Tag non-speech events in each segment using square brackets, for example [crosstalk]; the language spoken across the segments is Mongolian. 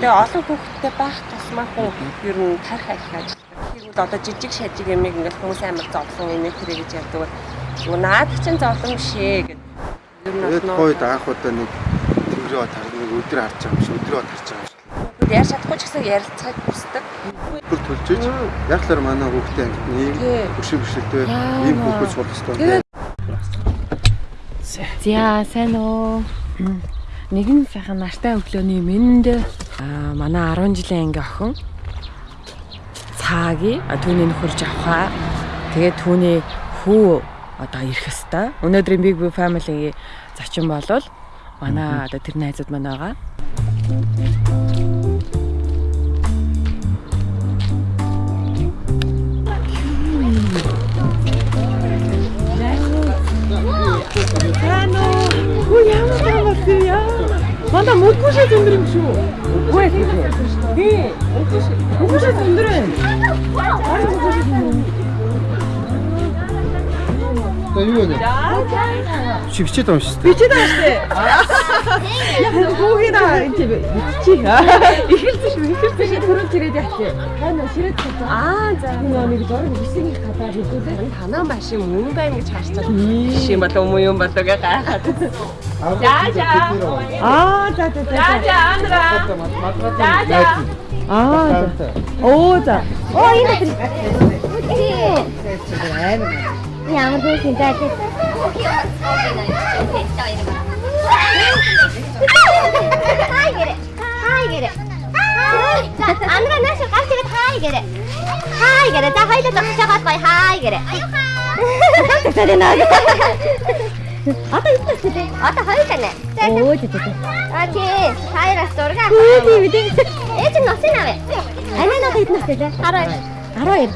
Тэгээ олон хүүхэдтэй байх тусмаа хүн ер нь тарих их ажилладаг. Тэгвэл одоо жижиг шажиг ямиг ингээд хүмүүс амар зовлон инээ тэрэ гэж ярьдаг. Юу наад чинь зовлон биш ээ гэдэг. Ер нь нөө- гойд анх удаа нэг тэнгэрээ тар нэг өдөр харж байгаа юм шиг өдрөө харж байгаа юм шиг. Бүгд яар чадахгүй ч гэсэн ярилцахад хүсдэг. Бүр төлж иж яахлаар манай хүүхдээ ийм Тий. хөшиг бишэлтэй Яа. ийм хүүхэд ёстой. Тэгээд- За сайн уу. Нэгэн сайхан нартай өглөөний мэнд аа манай 10 жилийн анги охин цааги түүний нөхөрж авахаа. Тэгээд түүний хүү одоо ирэх хэвээр. Өнөөдрийн Big Big Family-ийн зочин болвол манай одоо тэр найзууд маань байгаа. Хөө ямар таа болсон яа. Манда мөнгөшөө зөндөр юм шүү. 뭐해? 예, 12시. 12시 분들은. 알아서 보시는 За юу вэ? Шивчээд байгаа юм шүү дээ. Бичээд байгаа штэ. Яа хүүгийн аа энэ чи. Ихэлсэн шүү. Ихэлсэн шүү. Төрөл чирээд яах Хана ширээд байгаа. Аа за. Энэ нэг дөрөв бисэг их хатаа хэлээ. танаа машин мөн байна гэж харж байгаа. Жишээ болов уу юм болов гэ гайхаад. За за. Аа за за за. За за Андра. За Аа за. Оо за. Оо энэ тэр. Ямар хөөрхөн даа тий. Хай гэрэ. Хай гэрэ. За андра нааш гарч ирээд хай гэрэ. Хай гэрэ. За хоёлоо зогсож байгаад бай хай гэрэ. Тэр наа. Одоо юу ч тий. Одоо хоёулаа нэ. Оо тий тий. А тий. Хайраас зураг авах. Тий тий тий. Ээж нь носын авъя. Амин надад хэд настай лээ? 12. 12.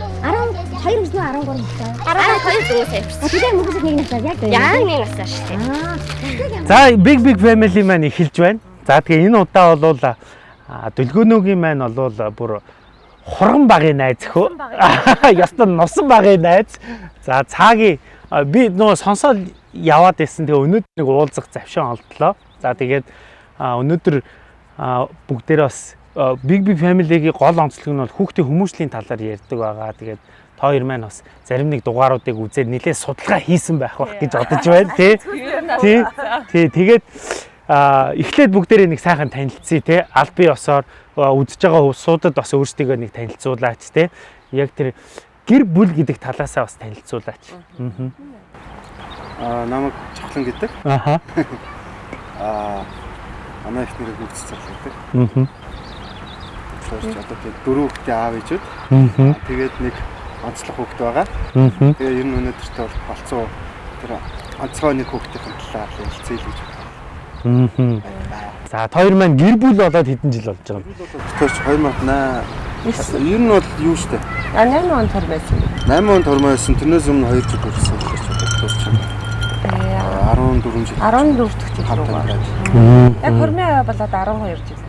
12 мэс нөө 13 настай. 12 зүгээс явсан. А тэгээ мөнгөс нэг настай яг дээ. Яг нэг настай шүү дээ. За Big Big Family маань эхэлж байна. За тэгээ энэ удаа бол а, дүлгөөнөөгийн маань бол бүр хурган багын найз хөө. [laughs] Ястан носон багын найз. За цаагийн би нөө сонсоод яваад байсан. Тэгээ өнөөдөр нэг уулзах завшин олдлоо. За тэгээд өнөөдөр а, бүгдээрээ бас Big Big Family-гийн гол онцлог нь бол хүүхдийн хүмүүжлийн талаар ярьдаг байгаа. Тэгээд та хоёр маань бас зарим нэг дугааруудыг үзээд нэлээд судалгаа хийсэн байх бах гэж бодож байна тий. Тий. Тий. Тэгээд а эхлээд бүгдээрээ нэг сайхан танилцъя тий. Аль бие осоор үзэж байгаа суудад бас өөрсдийгөө нэг танилцуулаач тий. Яг тэр гэр бүл гэдэг талаасаа бас танилцуулаач. Аа. Аа намайг чавлан гэдэг. Аха. [laughs] Аа манай их нэрийг үгс цал гэдэг. Аа. Тэгэхээр одоо тэг дөрөв хүүхдээ аав ээжүүд. Тэгээд нэг онцлог хүүхэд байгаа. Аа. Тэгээ ер нь өнөөдөртөө бол болцсон тэр онцгой нэг хүүхдийн талаар хэлцээ л гэж Аа. За хоёр маань гэр бүл болоод хэдэн жил болж байгаа юм? Тэрч 2008 ер нь бол юу штэ А 8 он төр байсан. 8 он тормоойсон тэрнээс өмнө 2 жил хүрсэн гэж бодож байна. 14 жил 14 дэх жил рүү. амьдраад. Яг хөрмийн аваа болоод 12 жил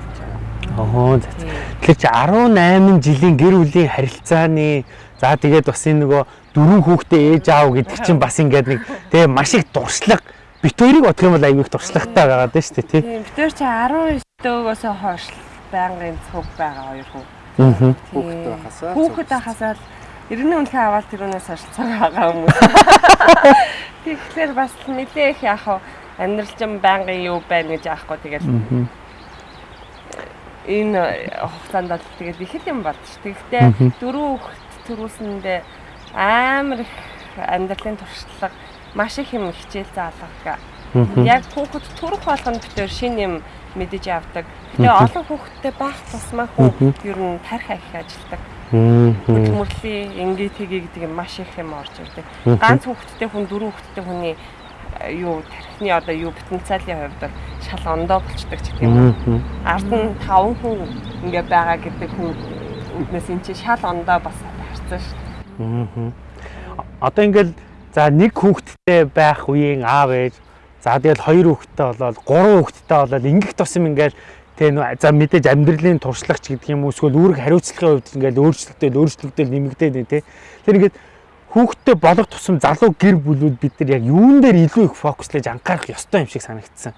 болж байгаа. Оо за. за. Тэгэхээр чи 18 жилийн гэр бүлийн харилцааны за тэгээд бас энэ нөгөө дөрвөн хүүхдээ ээж аав гэдэг чинь бас ингээд нэг тэгээ маш их дуршлаг бит хоёрыг бодох юм бол их дуршлагтай байгаа даа шүү дээ тий. Нар чи 19 дöөгөөс хойш байнгын цуг байгаа хоёр хүү. Аа. Хүүхдээ хасаа. Хүүхэд хасаа л Иргэний үнэхээр аваад тэрүүнээс цаг байгаа хүмүүс. [laughs] Тэгэхээр бас нэлээ их яах вэ? Амьдрал чинь байнгын юу байна гэж яахгүй тэгэл энэ хугацаанд бол тэгэл их л юм болчих. Тэгэхдээ дөрөв хүүхэд төрүүлсэндээ амар их амьдралын туршлага маш их юм хичээл заалгах. Яг хүүхэд төрөх болгонд битэр шин юм мэдэж авдаг. Тэгээ олон хүүхэдтэй байх тусмаа хүн ер нь тарих их ажилдаг. хөдөлмөрлөлийн ингээ тгий гэдэг юм маш их юм орж ирдэг. Ганц хүүхэдтэй хүн дөрөв хүүхэдтэй хүний э, юу тархины одоо юу потенциалын хувьд бол шал ондоо болчдаг ч гэх юм. Ард нь 5 хүн ингээ байгаа гэдэг хүн үднээс эн чинь шал ондоо бас харцсан шүү. Одоо ингээл за нэг хүүхэдтэй байх үеийн аав ээж за тэгэл хоёр хүүхэдтэй болоод гурван хүүхэдтэй болоод ингэх тусам ингээл тэ нөө за мэдээж амьдралын туршлагач гэдэг юм уу эсвэл үүрэг хариуцлагын хувьд ингээл өөрчлөгдөөл өөрчлөгдөөл нэмэгдээд байна те тэр ингээд хүүхэдтэй болох тусам залуу гэр бүлүүд бид нар яг юун дээр илүү их фокуслаж анхаарах ёстой юм шиг санагдсан.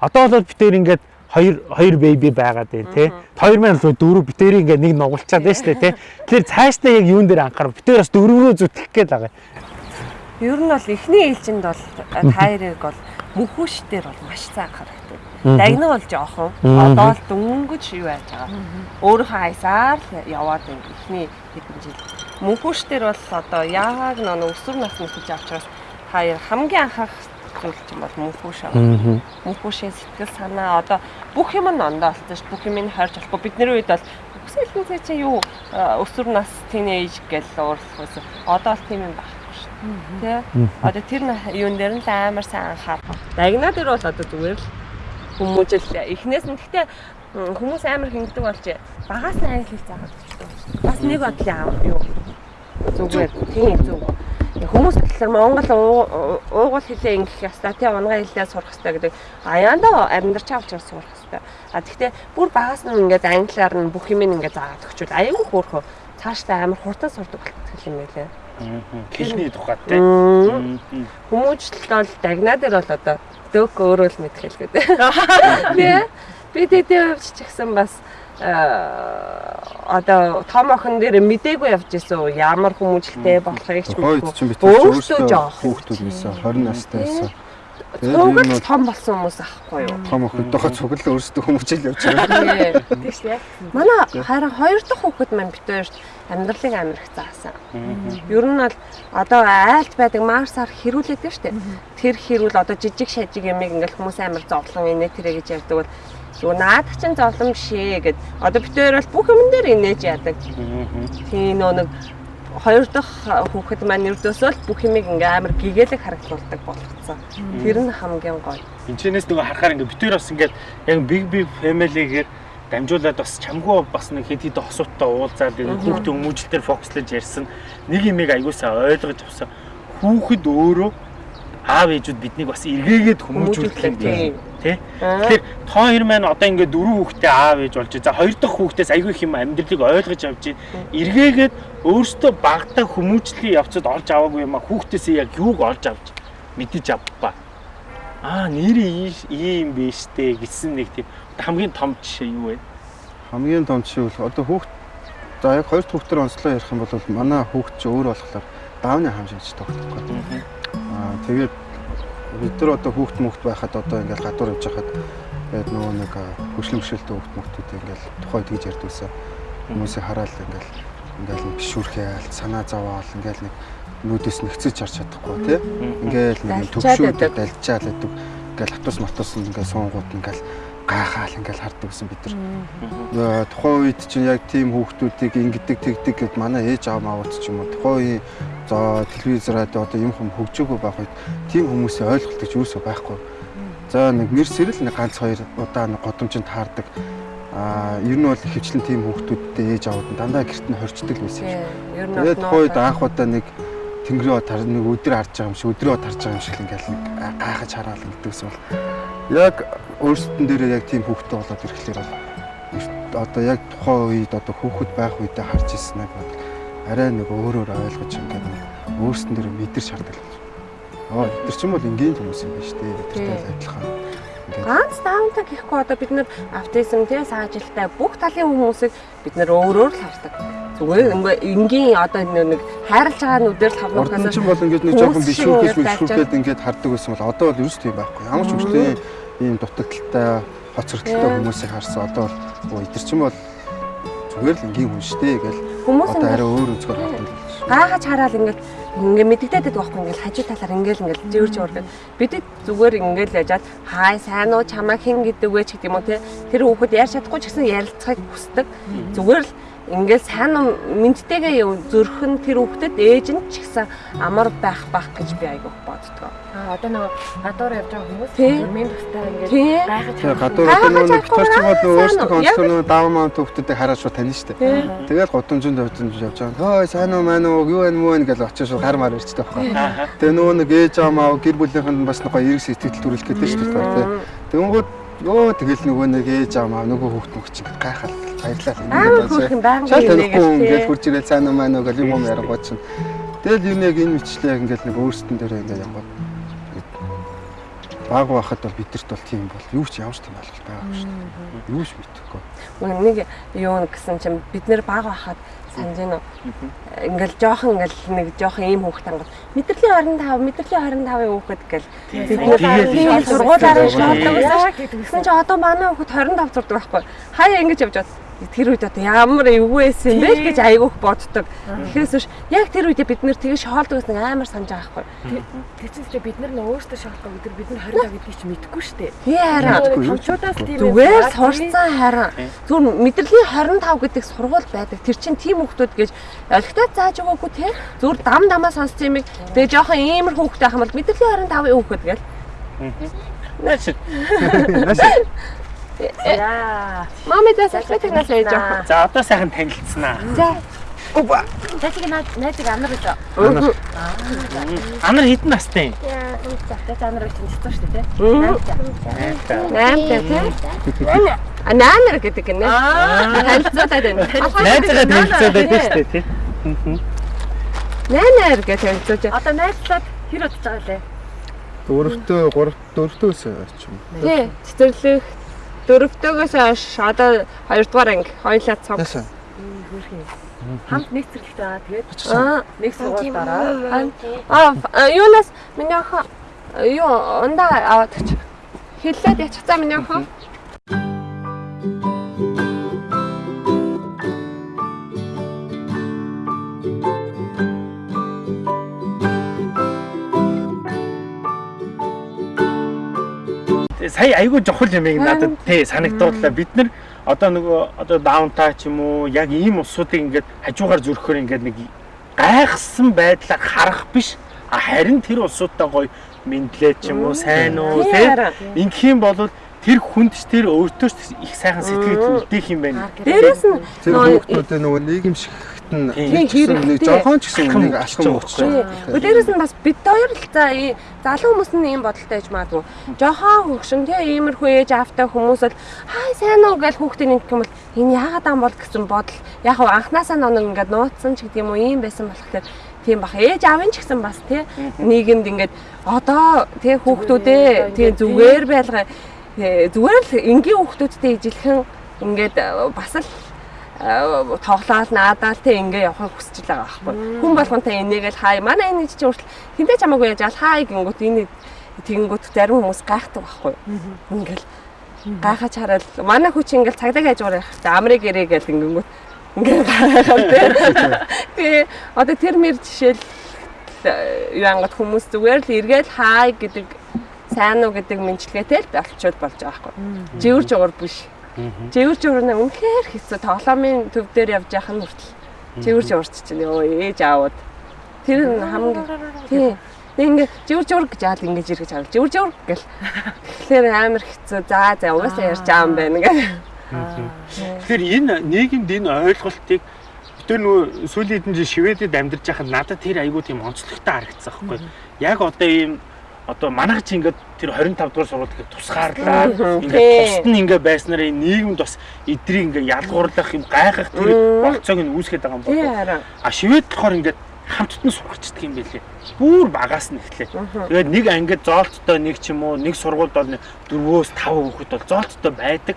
Одоо бол бид тэр ингээд хоёр хоёр беби байгаад байна тий. Хоёр маань л дөрөв битэрийг ингээ нэг нугалчаад байна шүү дээ тий. Тэгэхээр цаашдаа яг юун дээр анхаарав? Битэр бас дөрвөө зүтгэх гээд байгаа. Ер нь бол эхний ээлжинд бол тайрыг бол мөхөш дээр бол маш цаа анхаарахтай. Дагнаг бол жоохон одоо л дөнгөж юу яаж байгаа. Өөрийнхөө хайсаар л яваад байна эхний хэдэн жил. Мөнхөш дээр бол одоо яг нэг өсвөр насны хийж авчраас хаяа хамгийн анхаарах зүйл чинь бол мөнхөш аа. Мөнхөшийн сэтгэл санаа одоо бүх юм нь ондоо болсон ш. Бүх юм нь хайрч болохгүй. Бидний үед бол цай чи юу өсвөр нас тинейж гэж уурлах байсан. Одоо л тийм юм байхгүй ш. Тэ? Одоо тэр юун дээр нь л амар сайн анхаарах. Дагнаа дээр бол одоо зүгээр л хүмүүжил эхнээс нь гэхдээ хүмүүс амар хингэдэг болж багаас нь англи хэл заагаад. Бас нэг бодлын аав юу зүгээр тийм зүг. Хүмүүс болохоор Монгол уугуул хэлээ ингэх ястай тий унгай хэлээ сурах хэрэгтэй гэдэг аяанда амьдарч авч сурах хэрэгтэй. А тэгтээ бүр багаас нь ингээд англиар нь бүх юм ингээд заагаад өгчүүл аягүй хөөрхөө цаашдаа амар хурдан сурдаг болчих юм байлээ. Хэлний тухайд тий. Хүмүүжлэлт бол дагнаа дээр бол одоо дөг өөрөө л мэдэх хэлгээд. [laughs] Тий. Би тэтэй хувьд ч гэсэн бас одоо том охин дээр мдээгүй явж исэн ямар хүмүүжлтэй болохыг ч мэдгүй. Өөртөө жоох хүүхдүүд байсан 20 настай байсан. Цуглал том болсон хүмүүс аахгүй юу? Том охидтойгоо цуглал өөрсдөө хүмүүжил явж байгаа. Тийш яг. Манай харин хоёр дахь хүүхэд маань бит хоёрт амьдралыг амирх заасан. Ер нь бол одоо айлт байдаг марсаар хэрүүлээд штэ. Тэр хэрүүл одоо жижиг шажиг ямиг ингээл хүмүүс амир зовлон инээ тэрэ гэж ярьдаг бол Юу наад чин зовлон бишээ гэд одоо бит хоёр бол бүх юм дээр инээж яадаг. Тийм нөө нэг хоёр дахь хүүхэд маань өрдөөсөө л бүх юмыг ингээм амар гэгээлэг харагдуулдаг болгоцсон. Тэр нь хамгийн гоё. Энчнээс нөгөө харахаар ингээ бит хоёр бас ингээд яг big big family-гээр дамжуулаад бас чамгүй бас нэг хэд хэд хосуудтай уулзаад хүүхдийн хүмүүжлэлээр фокуслаж ярьсан нэг юмыг аягуулсаа ойлгож авсан. Хүүхэд өөрөө аав ээжүүд биднийг бас эргээгээд хүмүүжүүлдэг тий. Тэгэхээр тоо хоёр маань одоо ингээд дөрөв хүүхдээ аав ээж болж за хоёр дахь хүүхдээс аягүй их юм амьдралыг ойлгож авч эргээгээд өөртөө багтаа хүмүүжлийн явцад олж аваагүй юм а хүүхдээсээ яг юуг олж авч мэдэж авбаа. Аа нэр ийм биш дээ гэсэн нэг тийм хамгийн том жишээ юу вэ? Хамгийн том жишээ бол одоо хүүхд за яг хоёр дахь хүүхдээр онцлоо ярих юм бол манай хүүхд чи өөр болохоор даавны хам шинжтэй байхгүй. Аа тэгээд бид нар одоо хүүхд мөхт байхад одоо ингээл гадуур явж хахад тэгээд нөгөө нэг хөшлөм хөшөлтөө хүүхд мөхтүүд ингээл тухайд гэж ярьдгүйсэн. Хүмүүсийг хараад ингээл ингээл бишүрхээ санаа зовоол ингээл нэг нүдээс нэгцэж харж чадахгүй тий. Ингээл нэг төгшөөд дальчаал гэдэг. Ингээл хатус матус ингээл суунгууд ингээл гайхаал ингээл хардаг гэсэн бид нар. Тухайн үед чинь яг тийм хүүхдүүдийг ингэдэг тэгдэг гэд манай ээж аав маавууд ч юм уу тухайн үеийн за телевиз радио одоо юм хүм хөгжөөгөө байх үед тийм хүмүүсийн ойлголт гэж юусоо байхгүй. За нэг нэрсэрэл нэг ганц хоёр удаа нэг годомжинд таардаг. Аа ер нь бол хөвчлэн тийм хүүхдүүдтэй ээж аауд нь дандаа гэрт нь хорчдөг л байсан юм. Тэгээд тухайн үед анх удаа нэг тэнгэрээ тар нэг өдөр харж байгаа юм шиг өдрөө тарж байгаа юм шиг ингээл гайхаж хараал гэдэгс бол яг өөрсдөн дээрээ яг тийм хүүхдтэй болоод ирэхлээр бол одоо яг тухайн үед одоо хүүхэд байх үедээ харж ирсэн нэг бол арай нэг өөрөөр ойлгож ингээд нэг өөрсдөн дээр мэдэрч хардаг л. Аа тэр чинь бол энгийн хүмүүс юм байна шүү дээ. Тэртэй адилхан. Ганц даунтаа гэхгүй одоо бид нар автизм тий саажилтай бүх талын хүмүүсийг бид нар өөрөөр л хардаг. Зүгээр энгийн одоо нэг хайрлаж байгаа нүдээр л хавнахаас Урд нь бол ингээд нэг жоохон бишүүхээс бишүүхэд ингээд хардаг байсан бол одоо бол ерөөс тийм байхгүй. Ямар ч хөвчтэй ийм дутагдaltaй хоцрогдолтой хүмүүсийг харсан. Одоо бол эдгэр чинь бол зүгээр л энгийн хүн штэ гэл. Хүмүүс одоо арай өөр өнцгөр хардаг л гайхаж хараад ингээд ингээ мэддэгдээд байдаг байхгүй ингээл хажуу талаар ингээл ингээл зөөр зөөр гэдэг бид зүгээр ингээл яжаад хай сайн уу чамаа хэн гэдэг вэ? ч гэдэг юм уу те. Тэр хүүхэд яар чадахгүй ч гэсэн ярилцахыг хүсдэг. Зүгээр л ингээл сайн мэдтэйгээ зөрхөн тэр хүүхдэд ээж нь ч гэсэн амар байх байх гэж би айгуух боддгоо. А одоо нөгөө гадуур явж байгаа хүмүүс мэн тустай ингээд гайхаж байгаа. Гадуур одоо нөгөө юм уу өөрсдөө онцлог нөгөө даав маам хүүхдүүдийг хараад шууд таних штэ. Тэгэл годомжинд явж явж байгаа. Хөөе сайн уу маань уу юу вэ мүү вэ гэж очиж шууд гар мар ирчтэй байхгүй. Тэгээ нөгөө нэг ээж аамаа гэр бүлийнхэнд бас нөгөө эрг сэтгэл төрүүлэх гэдэг штэ. Тэгэнгүүт Йоо тэгэл нөгөө нэг ээж аамаа нөгөө хүүхд мөх чинь гайхал баярлалаа. Аа хүүхэн байнга Шал танихгүй ингээд хурж ирэл сайн уу маань нөгөө юм юм ярангууд чинь. Тэгэл юу нэг энэ мэтлээ ингээд нэг өөрсдөн дээр ингээд янгууд. баг байхад бол бидэрт бол тийм бол юу ч ямар ч тийм ойлголт байгаагүй шүү дээ. Юу ч мэдэхгүй. Нэг юу гэсэн чинь бид нэр баг байхад санаж байна уу? Ингээл жоохон ингээл нэг жоохон ийм хүүхэд ангал мэдрэлийн 25 мэдрэлийн 25-ын хүүхэд гэл бид нэр сургуулаараа шаарддаг байсан. Тэгсэн чинь одоо манай хүүхэд 25 зурдаг байхгүй. Хаяа ингэж явж бод тэр үед одоо ямар эвгүй байсан бэ гэж айгүйх боддог. Тэгэхээс биш яг тэр үед бид нэр тэгээ шоолдог гэсэн амар санаж байгаа байхгүй. Тэр чинь ч бид нар нөө өөрсдөө шоолдог өдөр бид нар 25 гэдгийг чи мэдэхгүй шүү дээ. Тий хараа. Томчуудаас тийм Зүгээр сурцсан хараа. Зүгээр мэдрэлийн 25 гэдэг сургууль байдаг. Тэр чинь тийм хүмүүс гэж олигтой зааж өгөөгүй те. Зүгээр дам дамаа сонссон юм. Тэгээ жоохон иймэр хүүхдтэй ах юм бол мэдрэлийн 25-ын хүүхэд гэл. Наач. Наас яа. Мами даа салфетнаас ээж жоохон. За одоо сайхан танилцсанаа. За. Опа. Цаашиг найзыг амар гэж. Анар хідэн настай юм. За амар гэж чинь шүү дээ. Наамтай тий. А наамэр гэдэг гинэ. Танилцуулаад байна. Найзгаа танилцаад байдаг шүү дээ тий. Наамэр гэж танилцуулж. Одоо найзлаад хэр удаж байгаа лээ? дөрөвтөө, гурав дөрөвтөөс ч юм. Тий. Цэцэрлэх дөрөвтөөгөөс хойш одоо 2 дугаар анги хоёлаа цог. Яасан? Хамт нэг цэцэрлэгт байгаа. Тэгээд Аа нэг сургууль дараа. А юунаас миний охин юу ундаа аваад өгч. Хиллээд ячихсан миний охин. Сая айгүй жохол юм ийг надад тий санагдууллаа. Бид нар одоо нөгөө одоо даунтаа ч юм уу яг ийм усуудыг ингээд хажуугаар зүрхөөр ингээд нэг гайхсан байдлаар харах биш. А харин тэр усуудтай гоё мэдлээ ч юм уу сайн уу тий ингэх юм бол тэр хүндч тэр өөртөө ч их сайхан сэтгэл үлдээх юм байна. Дээрээс нь Тэр хүүхдүүдээ нөгөө нийгэмшигт нь нэг жоохон ч гэсэн нэг алхам өгч Тий. Өдөрөөс нь бас бид хоёр л за залуу хүмүүс нь ийм бодолтой байж магадгүй. Жохон хөгшин тий иймэрхүү ээж аавтай хүмүүс л хай сайн уу? гэж хүүхдээ нэг юм бол энэ яагаад ам бол? гэсэн бодол. Яг хав анханасаа ноног ингээд нууцсан ч гэдэг юм уу ийм байсан болохоор тийм бах. Ээж аавын ч гэсэн бас тий нийгэмд ингээд одоо тий хүүхдүүдээ тий зүгээр байлгаа. Зүгээр л энгийн хүүхдүүдтэй ижилхэн ингээд бас л тоглоал наадаал те ингээ явахыг хүсэж байгаа байхгүй. Хүн болгонтэй энийгэл хай. Манай энэ чинь хүртэл хинтээ чамаагүй яаж ал хай гингүүт энэ тэгэнгүүт зарим хүмүүс гайхдаг байхгүй. Ингээл гайхаж хараад манай хүч ингээл цагдаа хажуугаар явах та амрыг ирээ гэл ингэнгүүт ингээ гайхаад те. [laughs] Тэгээ одоо тэр мэр жишээл э, юу ангат хүмүүс зүгээр л эргээл хай гэдэг сайн уу гэдэг мэдлэгээтэй л болчиход болж байгаа байхгүй. Живэр жугар биш. Живэр жугар нь үнэхээр хэцүү. Тоглоомын төв дээр явж яхах нь хүртэл живэр жугарч чинь өө ээж аауд. Тэр нь хамгийн тий. Тэг ингээ живэр жугар гэж аал ингэж иргэж харав. Живэр жугар гэл. Тэгэхээр амар хэцүү. За за угаасаа ярьж байгаа юм байна гэх. Тэгэхээр энэ нийгэмд энэ ойлголтыг бид нөгөө сүүлийн хэдэн жил Шведэд амьдарч байхад надад тэр айгүй тийм онцлогтой харагдсан байхгүй. Яг одоо ийм одоо манайх чи ингээд тэр 25 дугаар сургууль ингээд тусгаарлаа. Ингээд тусад нь ингээд байснараа энэ нийгэмд бас эдрийг ингээд ялгуурлах юм гайхах тэр болцоог нь үүсгэж байгаа юм байна. А Швед болохоор ингээд хамтд нь сургачдаг юм байлээ. Бүр багаас нь эхлэв. Тэгээд нэг ангид зоолттой нэг ч юм уу нэг сургуульд бол 4-өөс 5 хүүхэд бол зоолттой байдаг.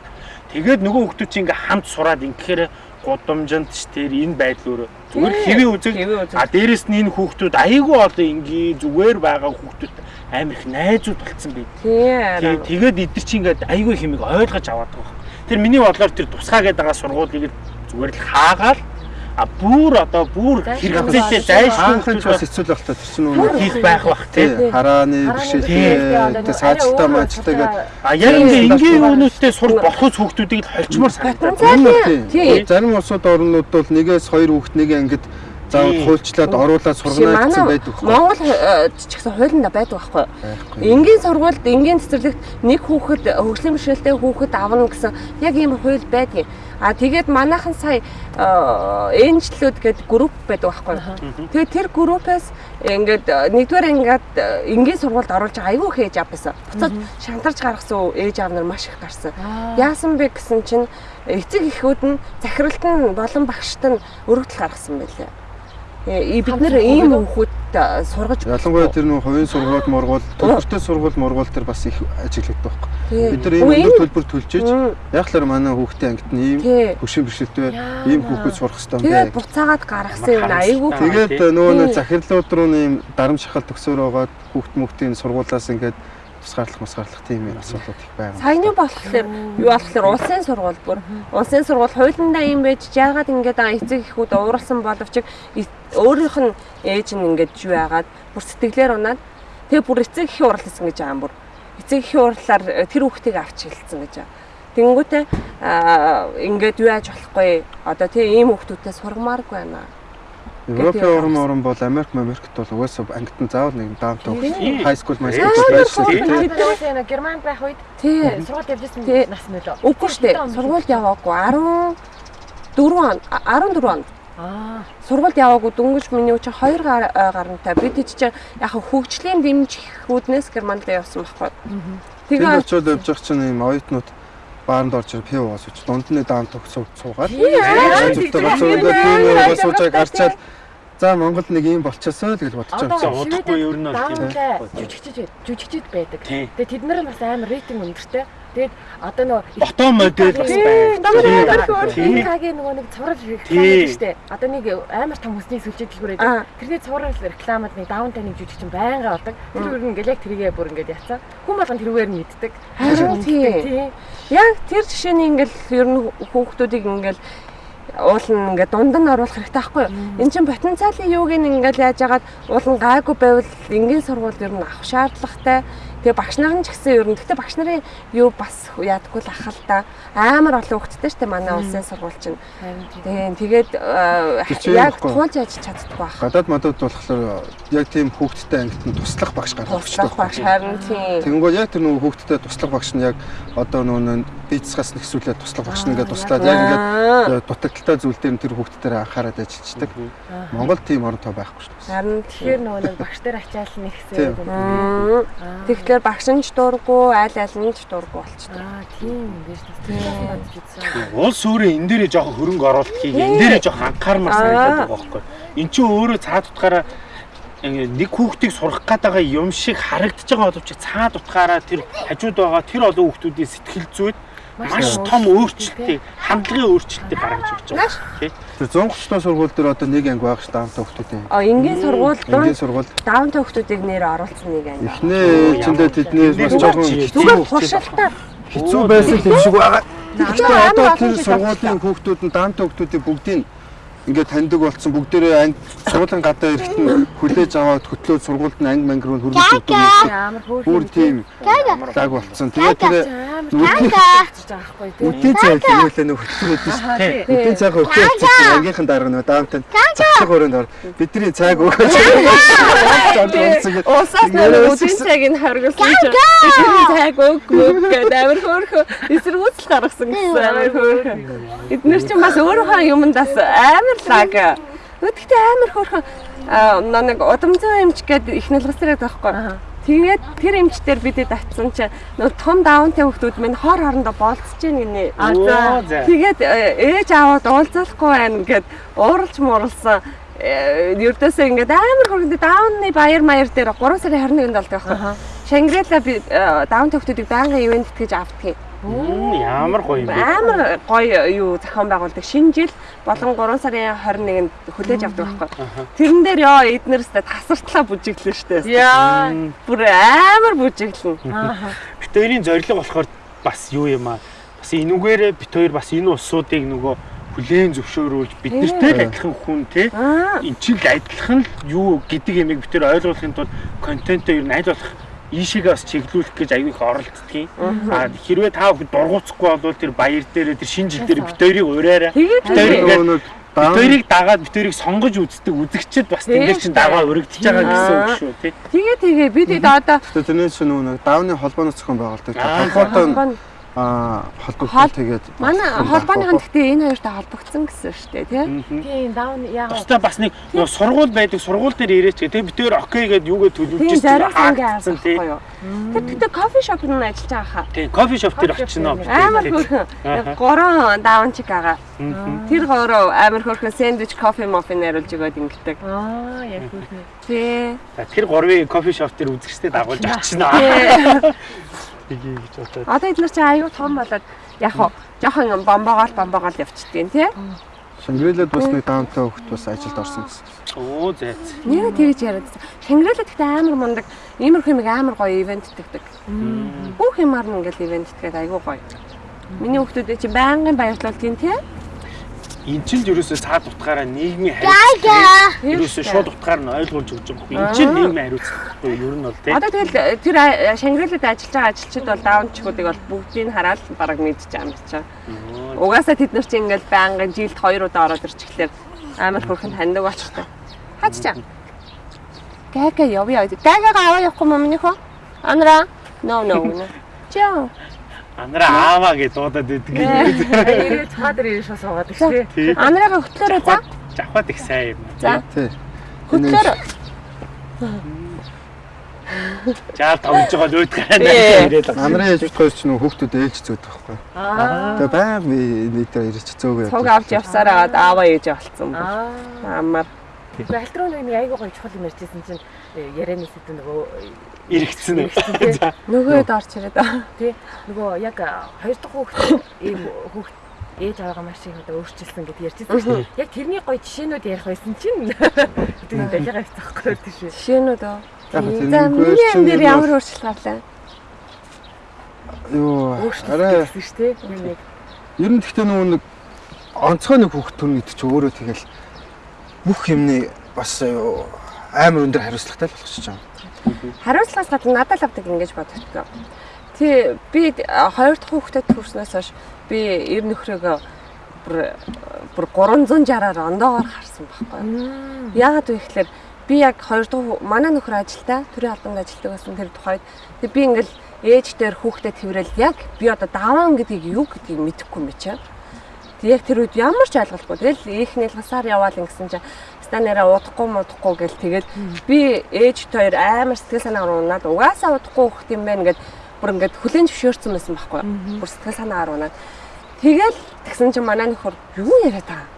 Тэгээд нөгөө хүүхдүүд чинь ингээ хамт сураад ингэхээр гудамжинд ч тэр энэ байдал өөрөө зүгээр хэвийн үзэг а дээрэс нь энэ хүүхдүүд айгүй олон ингийн зүгээр байгаа хүүхдүүд амар их найзууд болцсон байд. Тий хараа. Тэгээд эдгэр чинь ингээд айгүй хэмиг ойлгож аваад байгаа. Тэр миний бодлоор тэр тусгаа гэдэг байгаа сургуулийг зүгээр л хаагаал а бүр одоо бүр хэрэгцээтэй зайлшгүй ч бас хэцүү л байх та тэр чинь нөгөө хийх байх бах тий. харааны бэрхшээлтэй цаацтай маачтай гэдэг А яг ингээ энгийн юунуудтай сурч болохоос хүүхдүүдийг л холчмоор санагдаад. Потенциал тий. зарим улсууд орнууд бол нэгээс хоёр хүүхэд нэг ангид заавал хуульчлаад оруулаад сургана гэсэн байдаг хөө. Монгол э, ч гэсэн хуулинд байдаг байхгүй. Энгийн сургуульд энгийн цэцэрлэгт нэг хүүхэд хөгжлийн бэрхшээлтэй хүүхэд авна гэсэн яг ийм хууль байдаг. А тэгээд манайхан сая энжлүүд гэдэг групп байдаг байхгүй юу? Тэгээд тэр группээс ингээд э, нэгдүгээр ингээд э, энгийн сургуульд оруулж байгаа айгүй хээж авсан. Буцаад шантарч гаргасан ээж аав нар маш их гарсан. Яасан бэ гэсэн чинь эцэг эхүүд нь захиралт нь болон багшд нь өргөдөл гаргасан байлээ. Э, Бид нэр ийм хүүхэд э, сургаж Ялангуяа тэр нөх хувийн сургууль, мургуул, төлбөртэй сургууль, мургуул тэр бас их ажиглагддаг байхгүй. Бид нар ийм өндөр төлбөр яг л манай хүүхдийн ангид нь ийм бэрхшээлтэй Яа. ийм хүүхэд сурах хэрэгтэй юм Тэгээд бэ. буцаагаад гаргасан юм айгүй. Тэгээд тий. нөгөө захирлууд руу ийм дарамт шахал төгсөөр байгаад хүүхд мөхтийн сургуулаас ингээд тусгаарлах мусгаарлах тийм юм асуудлууд их байна. Саяны болохоор юу болохоор улсын сургууль бүр улсын сургууль хуулиндаа юм байж яагаад ингээд эцэг эхүүд ууралсан боловч өөрийнх нь ээж нь ингээд юу яагаад бүр сэтгэлээр унаад тэгээ бүр эцэг эхийн уралсан гэж байгаа юм бүр эцэг эхийн уралаар э, тэр хүүхдийг авч хэлсэн гэж байгаа. Тэнгүүтээ ингээд юу яаж болохгүй одоо тэгээ ийм хүүхдүүдтэй сургамааргүй байна. Европын орн орн бол Америк, Америкт бол угаасаа ангид нь заавал нэг даамтай Тий. хай скул, май Тий. скул байж Тий. шүү дээ. Бид уусаа нэг Германд байх үед Тий. сургууль явжсэн нас мөлөө. Үгүй шүү дээ. Сургуульд яваагүй 14 он 14 он Аа. сургуульд яваагүй дөнгөж миний 2 гар э, гарантай бид чинь яг хөгжлийн дэмжихүүднээс германд явсан байхгүй. Тэр Тэгээ очиод явж байгаа чинь ийм оюутнууд баанд орж ирээ пив уус үч дунд нь даамт өгсөв цуугаад аа, зөвхөн тийм гацуунд тийм тийм тийм уус уучааг арчаад за Монголд нэг ийм болчихсоо л гэж бодож байгаа. За, удахгүй ер нь бол тийм жүжигчд жүжигчд байдаг. Тэгээ тэд нар бас амар рейтинг өндөртэй. Тэгээд одоо нөгөө Бото модель бас байна. Тий. Инкагийн нөгөө нэг цуврал реклам байдаг штэ. Одоо нэг амар том хүсний сүлжээ дэлгүүр байдаг. Тэрний цуврал рекламад нэг даунтай нэг жүжигчин байнга болдог. Тэр үр ингээл яг тэрийгээ бүр ингээд яцсан. Хүн болгон тэрүүгээр нь мэддэг. Харин тий. Тий. яг тэр жишээний ингээл ер нь хүүхдүүдийг ингээл уулын ингээд дунд нь оруулах хэрэгтэй байхгүй юу? Эн чинь потенциалын юуг нь ингээл яаж яагаад уулын гайгүй байвал энгийн сургууль ер нь авах шаардлагатай. Тэгээ багш нар нь ч гэсэн ер нь гэхдээ багш нарын юу бас яадаггүй л ахал та амар олон хүүхдтэй шүү дээ манай улсын сургууль чинь. Тийм тэгээд э, яг туулж яаж чаддгүй байх. Гадаад мадад болохоор яг тийм хүүхдтэй ангид нь туслах багш гаргах Туслах багш харин тийм. Тэгэнгүүт яг тэр нөгөө хүүхдтэй туслах багш нь яг одоо нөгөө бицгаас нэгсүүлээд туслах багш нь ингээд туслаад яг ингээд дутагдaltaй зүйл дээр нь тэр хүүхдтээр анхаарал ажиллаждаг. Монгол тийм орон тоо байхгүй шүү дээ. Харин Тэгэхээр нөгөө багш нар ачаал нэг Тийм. Тэгэхээр багш нь ч дурггүй, айл айл нь ч дурггүй болчихдог. Аа тийм юм биш үү. Улс өөрөө энэ дээрээ жоохон хөрөнгө оруулалт хийгээ. Энэ дээрээ жоохон анхаармаар санагдаад байгаа байхгүй. Эн чинь өөрөө цаад утгаараа нэг хүүхдийг сурах гээд байгаа юм шиг харагдаж байгаа боловч цаад утгаараа тэр хажууд байгаа тэр олон хүүхдүүдийн сэтгэл зүйд маш том өөрчлөлтийг хандлагын өөрчлөлтийг гаргаж ирж байгаа. Тэр 130 тоо сургууль дээр одоо нэг анги байх ш даамтай хүүхдүүдийн. А энгийн сургууль Энгийн сургууль даунтай хүүхдүүдийг нэр оруулсан нэг анги. эхнээ эчэндээ тэдний бас жоохон Зүгээр туршилтаа хэцүү байсан юм шиг байгаа. Амар одоо тэр сургуулийн хүүхдүүд нь даамтай хүүхдүүдийн бүгдийг ингээд таньдаг болсон. Бүгдээрээ анги сургуулийн гадаа ирэхэд нь хүлээж аваад хөтлөөд сургуульд нь анги мангир нь хөргөж өгдөг. Амар хөөрхөн. Бүр тийм лаг болцсон. Тэгээд тэр үдийн цай хэлээ нөх хөтлөөд. Үдийн цайг өгөх чинь ангийнхан дарга нөө даамтай цацаг өрөөнд ор бидний цайг өгөөч. Уусаас нэг үдийн цагийг нь хоригсон чинь бидний цаг өггүй гэдэг. Амар хөөрхөө эсэргүүцэл гаргасан гэсэн. Амар хөөрхөө. Эднэр чинь бас өөрийнхөө юмдаас амар лаг. Өдөртөө амар хөөрхөө аа нэг удамцсан юмч гэдэг их нэлгсрээд байхгүй. Тэгээд тэр эмчтэр бидэд атсан чинь нөө том даунтай хүмүүс минь хор хоорондоо болцож гин гинэ. Тэгээд э, ээж аваад уулзахгүй байна гэд ууралж мууралсан. Э, Ердөөсөө ингээд амар хөргөндө даунны баяр маяр дээр 3 сарын 21-нд болдог байхгүй. Шангрила би э, даун төвхтүүдийг байнгын ивент гэж авдаг. Ямар гоё юм бэ. Амар гоё юу зохион байгуулдаг. Шинэ жил болон 3 сарын 21-нд хүлээж авдаг байхгүй. Тэрэн дээр ёо эднэрсээ тасартлаа бүжиглэн штэ. Яа. Бүр амар бүжиглэн. Бит хоёрын зорилго болохоор бас юу юм аа. Бас энүүгээрээ бит хоёр бас энэ улсуудыг нөгөө хүлээн зөвшөөрүүлж бид нартэй л адилхан хүн те эн чинь л адилхан л юу гэдэг ямиг бид нар ойлгуулахын тулд контентоо ер нь аль болох ийшээгээ бас чиглүүлэх гэж аягүй их оролддгийг. Аа хэрвээ та бүхэн дургуцахгүй бол тэр баяр дээр тэр шинэ жил дээр бит хоёрыг ураарай. Тэгээд Бид хоёр тэгээд ингээд Нөгөө бит хоёрыг дагаад бит хоёрыг сонгож үздэг үзэгчд бас тэнгэр чин дагаа өргөдөж байгаа гэсэн үг шүү тий. тэгээ тэгээ бид одоо тэрнээс чинь нөгөө нэг даавны холбооноос зохион байгуулдаг. Аа, Холбоотой нь аа холбогдол Хол- тэгээд Манай холбооныхан гэхдээ энэ хоёртой холбогдсон гэсэн шүү дээ тий. Тийм даун яагаад Бусдаа бас нэг сургууль байдаг сургууль дээр ирээч тийм битээр окей гэдээ юугээ төлөвлөж авсан тийм. Тэр тэгтээ кофе шоп нь ажиллаж байгаа хаа. Тийм кофе шоп дээр очино. Амар хөөрхөн. Гурван даунчиг байгаа. Тэр гурав амар хөөрхөн сэндвич кофе мофин нэруулж өгөөд ингэдэг. аа яг үгүй. Тий. Тэр гурвын кофе шоп дээр үзэгчтэй дагуулж очино. [laughs] Тгий гэж бодоод. Одоо эдгээр чинь аюу том болоод яг хоо жоохон бомбогоол бомбогоол явчихдیں۔ тий. Шангрилад бас нэг даунтай хөхт бас ажилд орсон гэсэн. Оо зайц. Нэрээ тэгж яриад. Шангиралаа гэхдээ амар мундаг. Иймэрхүү юм амар гоё ивент тэгдэг. Бүх юмар нь ингээл ивент тэгээд айгүй гоё. Миний хүүхдүүдээ чи байнгын баярлуултын тий. Эн чинь ерөөсөө цаад утгаараа нийгмийн хариуцлага ерөөсөө шууд утгаар нь ойлгуулж өгч байгаа байхгүй. Эн чинь нийгмийн хариуцлага байхгүй ер нь бол тийм. Одоо тэгэл тэр а- Шангиралад ажиллаж байгаа ажилчид бол даунчгуудыг бол бүгдийг хараад бараг юм чинь. Угаасаа тэд нар чинь ингээл байнгын жилд хоёр удаа ороод ирчихлээр амар хөрхэн таньдаг болчихтой. Хаач чам. Гага явъя. Гагага аваа явахгүй юм минийх үү? Анра. No no. no. [laughs] Чаа. Анараа ааваа гэж дуудаад байдаг. Нэрээ цаадар ирж суугаад их тий. Анраага хөтлөөрөө за. Жавхад их сайн юм. За. Тий. Хөтлөөрөө. Жаа тоглож байгаа л өөдгөө ирээд байгаа. Анарын ээж хоёр ч нөх хүүхдүүд ээлж зөөд байхгүй. Аа. Тэгээ баян нийтээр ирж зөөгөө. Цуг авч явсаар аваад ааваа ээж болцсон. Аа. Амар. Гэхдээ альтруу нэг айгуу гоё чухал юм ярьжсэн чинь э, ярианы сэдв нөгөө Иргэцсэн. Иргэцсэн. Нөгөөд орч ирээд. тий нөгөө яг хоёр дахь хүүхэд ийм хүүхэд ээж аваагаа маш их одоо өөрчилсөн гэдээ шүү дээ. Яг тэрний гоё жишээнүүд ярих байсан чинь тийм далигаа явцахгүй тийм шүү. Жишээнүүд үү? Яг За миний дээр ямар өөрчлөлт гарлаа? Юу Өөрчлөлт арай гэсэн шүү дээ. Нэг нэг ер нь гэхдээ нөгөө нэг онцгой нэг хүүхд төрн гэдэг чи өөрөө тэгэл бүх юмны бас юу, амар өндөр хариуцлагатай л болгочих жаа. Хариуцлагаас гадна надад л авдаг ингэж боддог. Тий би хоёр дахь хүүхдэд төрснөөс хойш би ер нөхрөөгөө бүр бүр 360-аар ондоогоор харсан байхгүй. Яагаад вэ гэхээр би яг хоёр дахь манай нөхөр ажилдаа төрийн албанд ажилладаг байсан тэр тухайд тэг би ингээл ээж дээр хүүхдэд тэрэл яг би одоо даван гэдгийг юу гэдгийг мэдэхгүй юм чи. Тэг яг тэр үед ямар ч ойлголтгүй. Тэгэл их нэлгасаар яваал ингэсэн чинь станараа удахгүй мудахгүй гэл тэгээд би ээж хоёр амар сэтгэл санаагаар унаад угаасаа удахгүй хөхт юм байна гэд бүр ингээд хүлэн зөвшөөрсөн байсан байхгүй. Бүр сэтгэл санаагаар унаад тэгэл тэгсэн чинь манай нөхөр юу яриад байгаа.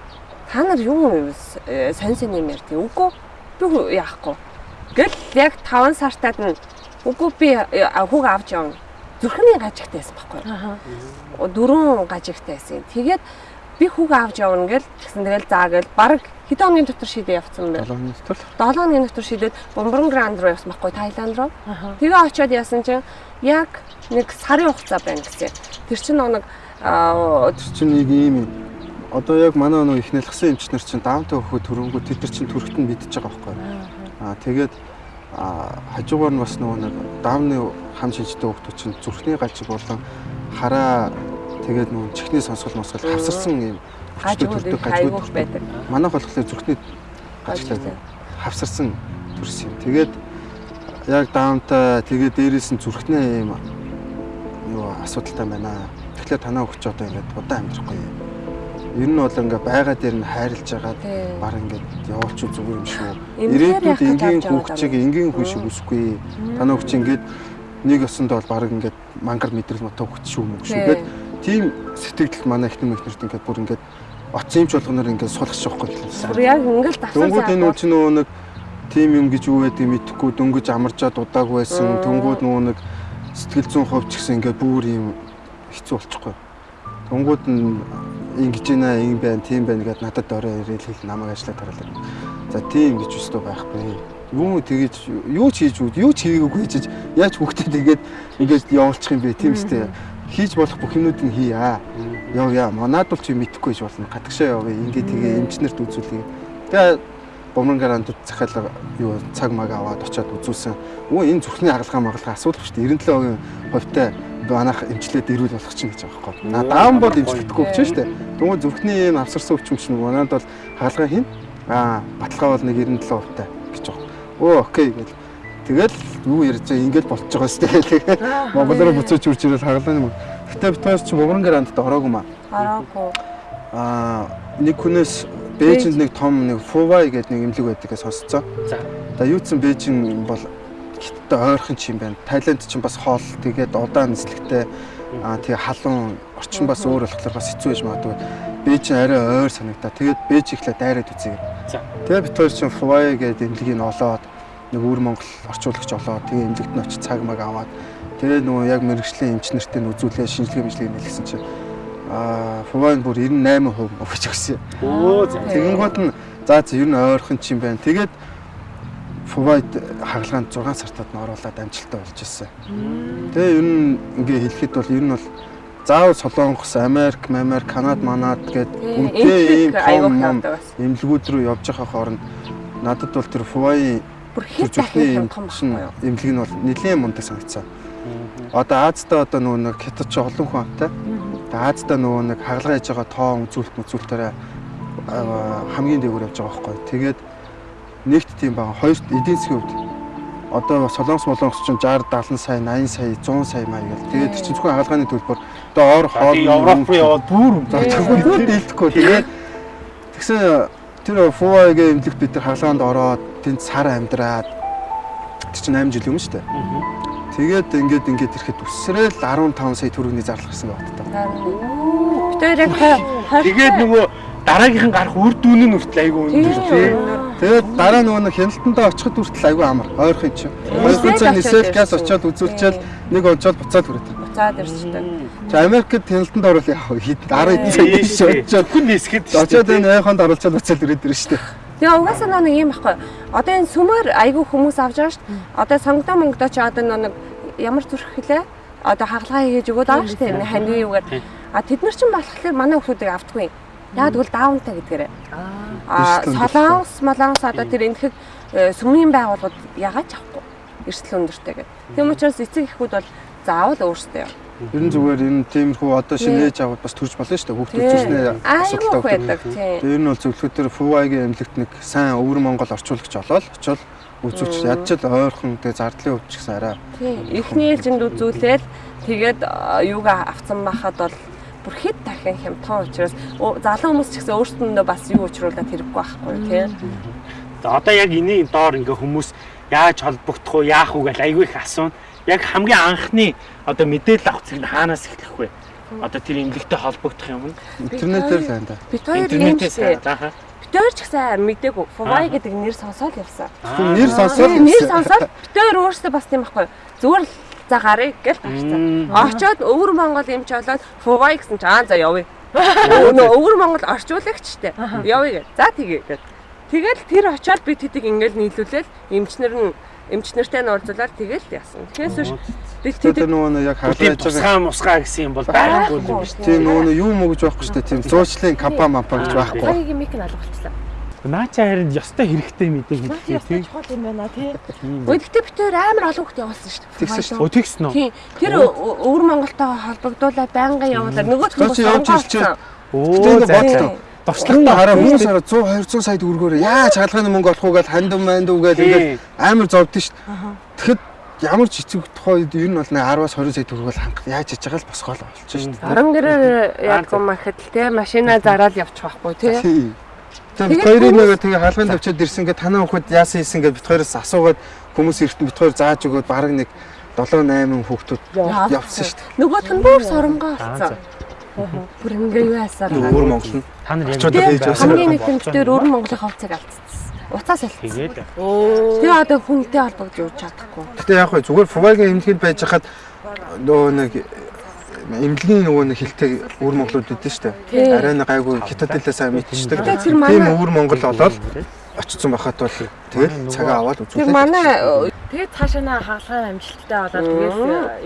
Та нар юу э, сонь сонь юм ярьдгийг үгүй би яахгүй. Гэл яг 5 сартаад нь үгүй би э, хүүг авч явна. Зүрхний гажигтай байсан байхгүй дөрөв гажигтай байсан. Тэгээд би хүүг авч явна гэл тэгсэн тэгэл заа гэл баг хэдэн хоногийн дотор шийдээ явцсан байна. 7 минут л 7 хоногийн дотор шийдээд Бомброн Гранд руу явсан байхгүй Таиланд руу. Тэгээ очиод яасан чинь яг нэг сарын хугацаа байна гэсэн. Тэр чинь нэг тэр чинь нэг ийм. Одоо яг манай нөгөө их нэлгсэн эмчнэр чинь даунтай хөхөд төрөнгөө тэд нар чинь төрөлт нь мэдчихэж байгаа байхгүй. Аа тэгээд аа хажуугаар нь бас нөгөө нэг даавны хам шинжтэй хөхтүүд чинь зүрхний галжиг болон хараа тэгээд нөгөө чихний сонсгол мосгол хавсарсан юм гажигууд их айгуух байдаг. Манайх болохоор зүрхний Гажигтай. хавсарсан төрс юм. Тэгээд яг даунтай тэгээд дээрээс нь зүрхнээ юм юу асуудалтай байна. Тэгэхээр танаа өгч одоо ингээд удаан амьдрахгүй юм. Ер нь бол ингээ байгаа дээр нь хайрлж Тийм. баг ингээд явуулч зүгээр юм шүү. Ирээдүйд энгийн байгаа. энгийн хүн шиг үсэхгүй. Танаа өгч ингээд нэг өсөнд бол баг ингээд мангар мэдрэл мотоо өгч шүү мөг шүү. Тийм сэтгэл манай ихнэр мөхнөрт ингээд бүр ингээд оцсон юмч болгоноор ингээд сулгаж байхгүй. Бүр яг ингээл давсан Дөнгүүд энэ үл чинь нөгөө нэг тим юм гэж юу байдгийг мэдэхгүй дөнгөж амарчаад удааг байсан. Дөнгүүд нөгөө нэг сэтгэл зүйн хувьч гэсэн ингээд бүр юм хэцүү болчихгүй. Дөнгүүд нь ингэж байна, ийм байна, тийм байна гэдээ надад орой ирээл хэл намайг ажиллаад тараалаа. За тийм гэж өстөө байхгүй. Юу тэгэж юу ч хийж үү, юу ч хийгээгүй хийж яаж хүүхдэд тэгээд ингээд явуулчих юм бэ тийм үстэй. Хийж болох бүх юмнуудыг хийя. Яв яа, манад бол чи мэдэхгүй гэж болно. Гадагшаа явъя. Ингээд тэгээ эмчнэрт үзүүлье. Тэгээ бомрон гарантууд захиалга юу цаг маг аваад очиад үзүүлсэн. Өө энэ зүрхний хагалгаа магалгаа асуудал шүү дээ. 97% хувьтай манайх эмчлээд ирүүл болох чинь гэж байгаа байхгүй. На даан бол эмчлэхдэггүй ч шүү дээ. Тэгвэл зүрхний юм авсарсан өвчин чинь манайд бол хагалгаа хийн. Аа баталгаа бол нэг 97% хувьтай гэж байгаа. Өө окей гэл. Тэгэл юу ярьж байгаа ингээл болчихж байгаа шүү дээ. Монгол руу буцаж үрж ирэл хагалгаа юм. Гэтэ бид хоёр чи Богрон грандд ороогүй маа. Ороогүй. Аа нэг хүнээс Бээжинд нэг том нэг Фувай гэдэг нэг имлэг байдгийг сонсцоо. За. За юу ч Бээжин бол хиттэй ойрхон ч юм байна. Тайланд ч бас хоол тэгээд удаан нислэгтэй аа тэгээ халуун орчин бас өөр болохоор бас хэцүү байж магадгүй. Бээжин арай ойр санагдаа. Тэгээд Бээж ихлэ дайраад үзье. За. Тэгээд бид хоёр чинь Фувай гэдэг имлэгийг олоод нэг өвөр Монгол орчуулагч олоод тэгээ имлэгт нь очиж цаг маг аваад тэгээ нөгөө яг мэрэгжлийн эмч нартай нь үзүүлээ шинжилгээ мэдлэг нэлгсэн чинь аа Фувайн бүр 98% өгч өгсөн. Өө за. Тэгэнгүүт нь за ер нь ойрхон ч юм байна. Тэгээд Фувайд хагалгаанд 6 сартад нь оруулаад амжилттай болж ирсэн. Тэгээ ер нь ингээ хэлэхэд бол ер нь бол заавал Солонгос, Америк, Америк, Канад, Манад гээд үнэтэй ийм аюул том эмнэлгүүд рүү явж байгаа хооронд надад бол тэр Фувай Бүр хэд дахин том байхгүй юу? эмнэлэг нь бол нэлээд мундаг санагдсан. Одоо Аазтай одоо нөгөө нэг хятад ч олон хүн амтай. Тэгээ Аазтай нөгөө нэг хагалгаа хийж байгаа тоо үзүүлэлт мүзүүлэлтээр хамгийн дээгүүр явж байгаа байхгүй. Тэгээд нэгт тийм байгаа. Хоёрт эдийн засгийн хувьд одоо Солонгос молонгос ч 60 70 сая 80 сая 100 сая маяг гэл. Тэгээд тэр чинь зөвхөн хагалгааны төлбөр одоо ор хоол Европ руу яваад бүр За тэгвэл дийлдэхгүй. Тэгээд тэгсэн тэр Фуагийн эмнэлэгт бид нар хагалгаанд ороод тэнд сар амьдраад чинь 8 жил юм шүү дээ. Тэгээд ингээд ингээд ирэхэд үсрээл 15 сая төгрөгийн зарлах гэсэн байна та. Хоёр яг тэгээд нөгөө дараагийнхан гарах үр дүн нь хүртэл айгүй өндөр тий. Тэгээд дараа нөгөө нэг хяналтандаа очиход хүртэл айгүй амар. Ойрхон чинь. Ойрхон цаа нисэл газ очиод үзүүлчихэл нэг онцоод буцаад хүрээд. буцаад ирчихдэг. За Америкт хяналтанд орвол яг хэд 10 цаг биш очиод хүн нисгэд очиод энэ ойхонд оруулчаад буцаад ирээд ирнэ шүү дээ. Тэгээ угаасаа нэг юм байхгүй. Одоо энэ сүмээр айгүй хүмүүс авч байгаа шүү дээ. Одоо сонгодоо монгодоо чи одоо нэг ямар зүрх хилээ? Одоо хагалгаа хийж өгөөд байгаа шүү дээ. Ханьны юугаар. А тэд нар чинь болохоор манай хүмүүсийг автгүй. Яг тэгвэл даунтай гэдгээрээ. Аа солонгос, молонгос одоо тэр энэхэг э, сүмийн байгууллагууд ягаад авахгүй? Эрсдэл өндөртэй гэдэг. Тийм учраас эцэг эхүүд бол заавал өөрсдөө. Ер нь зүгээр энэ тиймэрхүү одоо шинэ ээж аваад бас төрж болно шүү дээ. Хүүхдүүд зүрхнээ Айгүй байдаг тийм. Тэгээ ер нь бол зөвлөхөөр Фувайгийн эмнэлэгт нэг сайн өвөр Монгол орчуулагч олоод очоод үзүүлчих. Ядч л ойрхон тэгээ зардлын өвч гэсэн арай. Тийм. Эхний ээлжинд үзүүлээд тэгээд юугаа авцсан байхад бол бүр хэд дахин хямдхан учраас залуу хүмүүс ч гэсэн өөрсдөндөө бас юу учруулаад хэрэггүй байхгүй тийм. За одоо яг энийг доор ингээ хүмүүс яаж холбогдох уу, яах уу гэж айгүй их асууна. Яг хамгийн анхны одоо мэдээлэл авах зэрэг хаанаас эхлэх вэ? Одоо тэр имлэгтэй холбогдох юм нь Интернетээр л байна да. Бид хоёр шиг. зааха. Бид хоёр ч гэсэн мдэггүй. Фувай гэдэг нэр сонсоод явсан. Нэр сонсоод Нэр сонсоод бид хоёр өөрсдөө бас тийм байхгүй. Зүгээр л за гарыг гэл тавьсан. Очоод өвөр Монгол юмч болоод Фувай гэсэн чи аа за явъя. Нөө өвөр Монгол орчуулагчтэй. Явъя гэ. За тэгээ гэ. Тэгэл тэр очоод бид хэдийг ингээл нийлүүлээл эмчнэр нь эмчнэртэй нь уулзуулаад тэгэл яасан. Тэгээс биш хэдийг нөгөө нэг яг хаалгаж байгаа тусгай мусгай гэсэн юм бол байхгүй юм шүү тийм нөгөө юу мөгж байхгүй шүү дээ. Тийм зуучлалын капа мапа гэж байхгүй. Хоёрын мик нь алгуулчихлаа. дээ. Наача харин ёстой хэрэгтэй мэдээ хэлээ тийм. чухал юм байна тий. Өдөртөө хоёр амар олон хүүхд явуулсан шүү дээ. Тэгсэн шүү Өө тэгсэн үү? Тийм. Тэр өвөр Монголтойгоо холбогдуулаад байнгын явуулаад нөгөө ирчээ. Өө энэ за. Туршлагатай хараа хүмүүс хараа 100 200 сая төгрөгөөр яаж хаалганы мөнгө олох уу гэж хандам манд уу гэж ингээд амар зовдсон шүү дээ. Тэгэхэд ямар ч эцэг тухайд ер нь бол нэг 10-аас 20 сая төгрөг бол хангах яаж хийж байгаа л босгоол шүү дээ. Орон гэрээр яадгүй махад л те машина зараад явчих байхгүй те. Тэгээд хоёрын нэг тэгээ хаалганд авчиад ирсэн гэдэг танаа хүүхэд яасан хийсэн гэдэг бид хоёроос асуугаад хүмүүс эртэн бид хоёр зааж өгөөд баг нэг 7 8 хүүхдүүд явсан шүү дээ. Нөгөөх нь бүр соронгоо болсон. Бүр ингээ юу яасаар. Өвөр Монгол нь Та нар яг хийж явсан. хамгийн нэг юм битээр өвөр Монголын хувцаг алдчихсан. Уцаас тэгээд Тэгээ одоо хүнтэй холбогдож явж чадахгүй. Гэтэ яг хөө зүгээр Фувайгийн эмнэлгэд байж хахад нөгөө нэг эмнэлгийн нөгөө нэг хилтэй өвөр Монголууд Тий. дээ. Арай нэг гайгүй хятад хэлээ сайн мэдчихдэг. Тэгээ тэр Тийм өвөр Монгол олоод очсон байхад бол тэгэл цагаа аваад тэр үзүүлээ. манай Тэгээд цаашаа хаалгаа амжилттай болоод тэгээс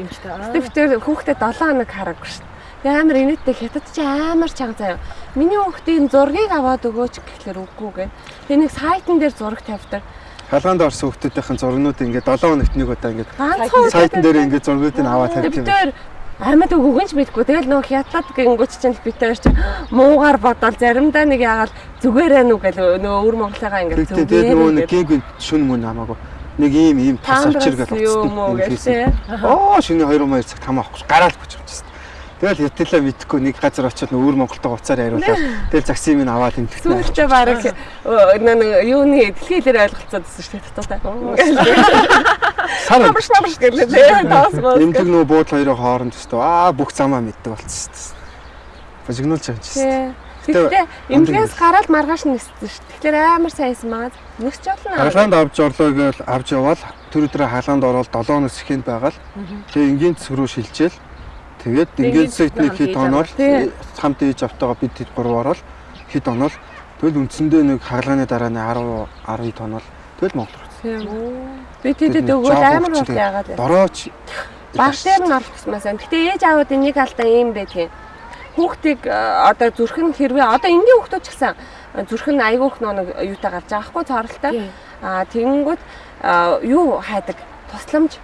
эмчтэй. тэр хүүхдэд 7 хоног хараагүй шүү. Амар инээдтэй хятад чи амар чанга заяа. Миний хүүхдийн зургийг аваад өгөөч гэхлээр үгүй гэ. Тэгээ нэг сайтн дээр зураг тавьдаг. Халгаанд орсон хүүхдүүдийн зургнууд ингээд 7 хоногт нэг удаа ингээд сайтн дээр ингээд зургуудыг аваад юм. дээр амьд өгөөг нь ч мэдгүй. Тэгэл нөгөө хятад гингүүч чинь бид дээр чи муугаар бодоод заримдаа нэг яагаад зүгээрээ нү гэл нөгөө өвөр Монголыгаа ингээд Тэгтээ тэгээд нөгөө нэг гэг шүн мөн хамаагүй. Нэг ийм ийм тас авчир гэж утсан. Оо шинэ 2 2 цаг тамаа авахгүй гараал бич авчихсан. Тэгэл хэвтэлээ мэдхгүй нэг газар очиод өвөр Монголтой уцаар яриулаад тэгэл загсыг минь аваад тэмтгтээ. Сүүлдээ баг нэг юуны дэлхийлэр ойлголцоод байсан шүү дээ таттай. Сар Намш намш гэлээ таас мөн. эмдэг нөө буудлын хоёрын хооронд өстөө аа бүх замаа мэддэг болчихсон шүү дээ. Божигнуулж байгаа юм шүү дээ. Тэгтээ эмгээс гараад маргааш ниссэн шүү. Тэгэхээр амар сайнсан маа. Нисч болно. Хаалганд авч орлоо гэж авч явал тэр өдрөө хаалганд ороод 7 өнөөс ихэнд байгаал. Тэгээ энгийн цэс рүү шилжээл. Тэгээд цэсэд нэг хит оноол хамт ээж автагаа бид хэд гурав ороод хит оноол тэгэл үндсэндээ нэг хаалганы дараа нь 10 12 тоноол тэгэл Монгол руу. Би тэдэд өгөөл амар бол яагаад вэ? Дорооч Баг дээр нь гэсэн юм. Гэтэ ээж аавуудын нэг алдаа юм байдгийн. Хүүхдийг э, одоо зүрхэн хэрвээ одоо энгийн хүүхдүүд ч гэсэн э, зүрхэн айгүйх нэг юутай гарч байгаа хгүй цоролтой. Аа тэгэнгүүт э, юу хайдаг? Тусламж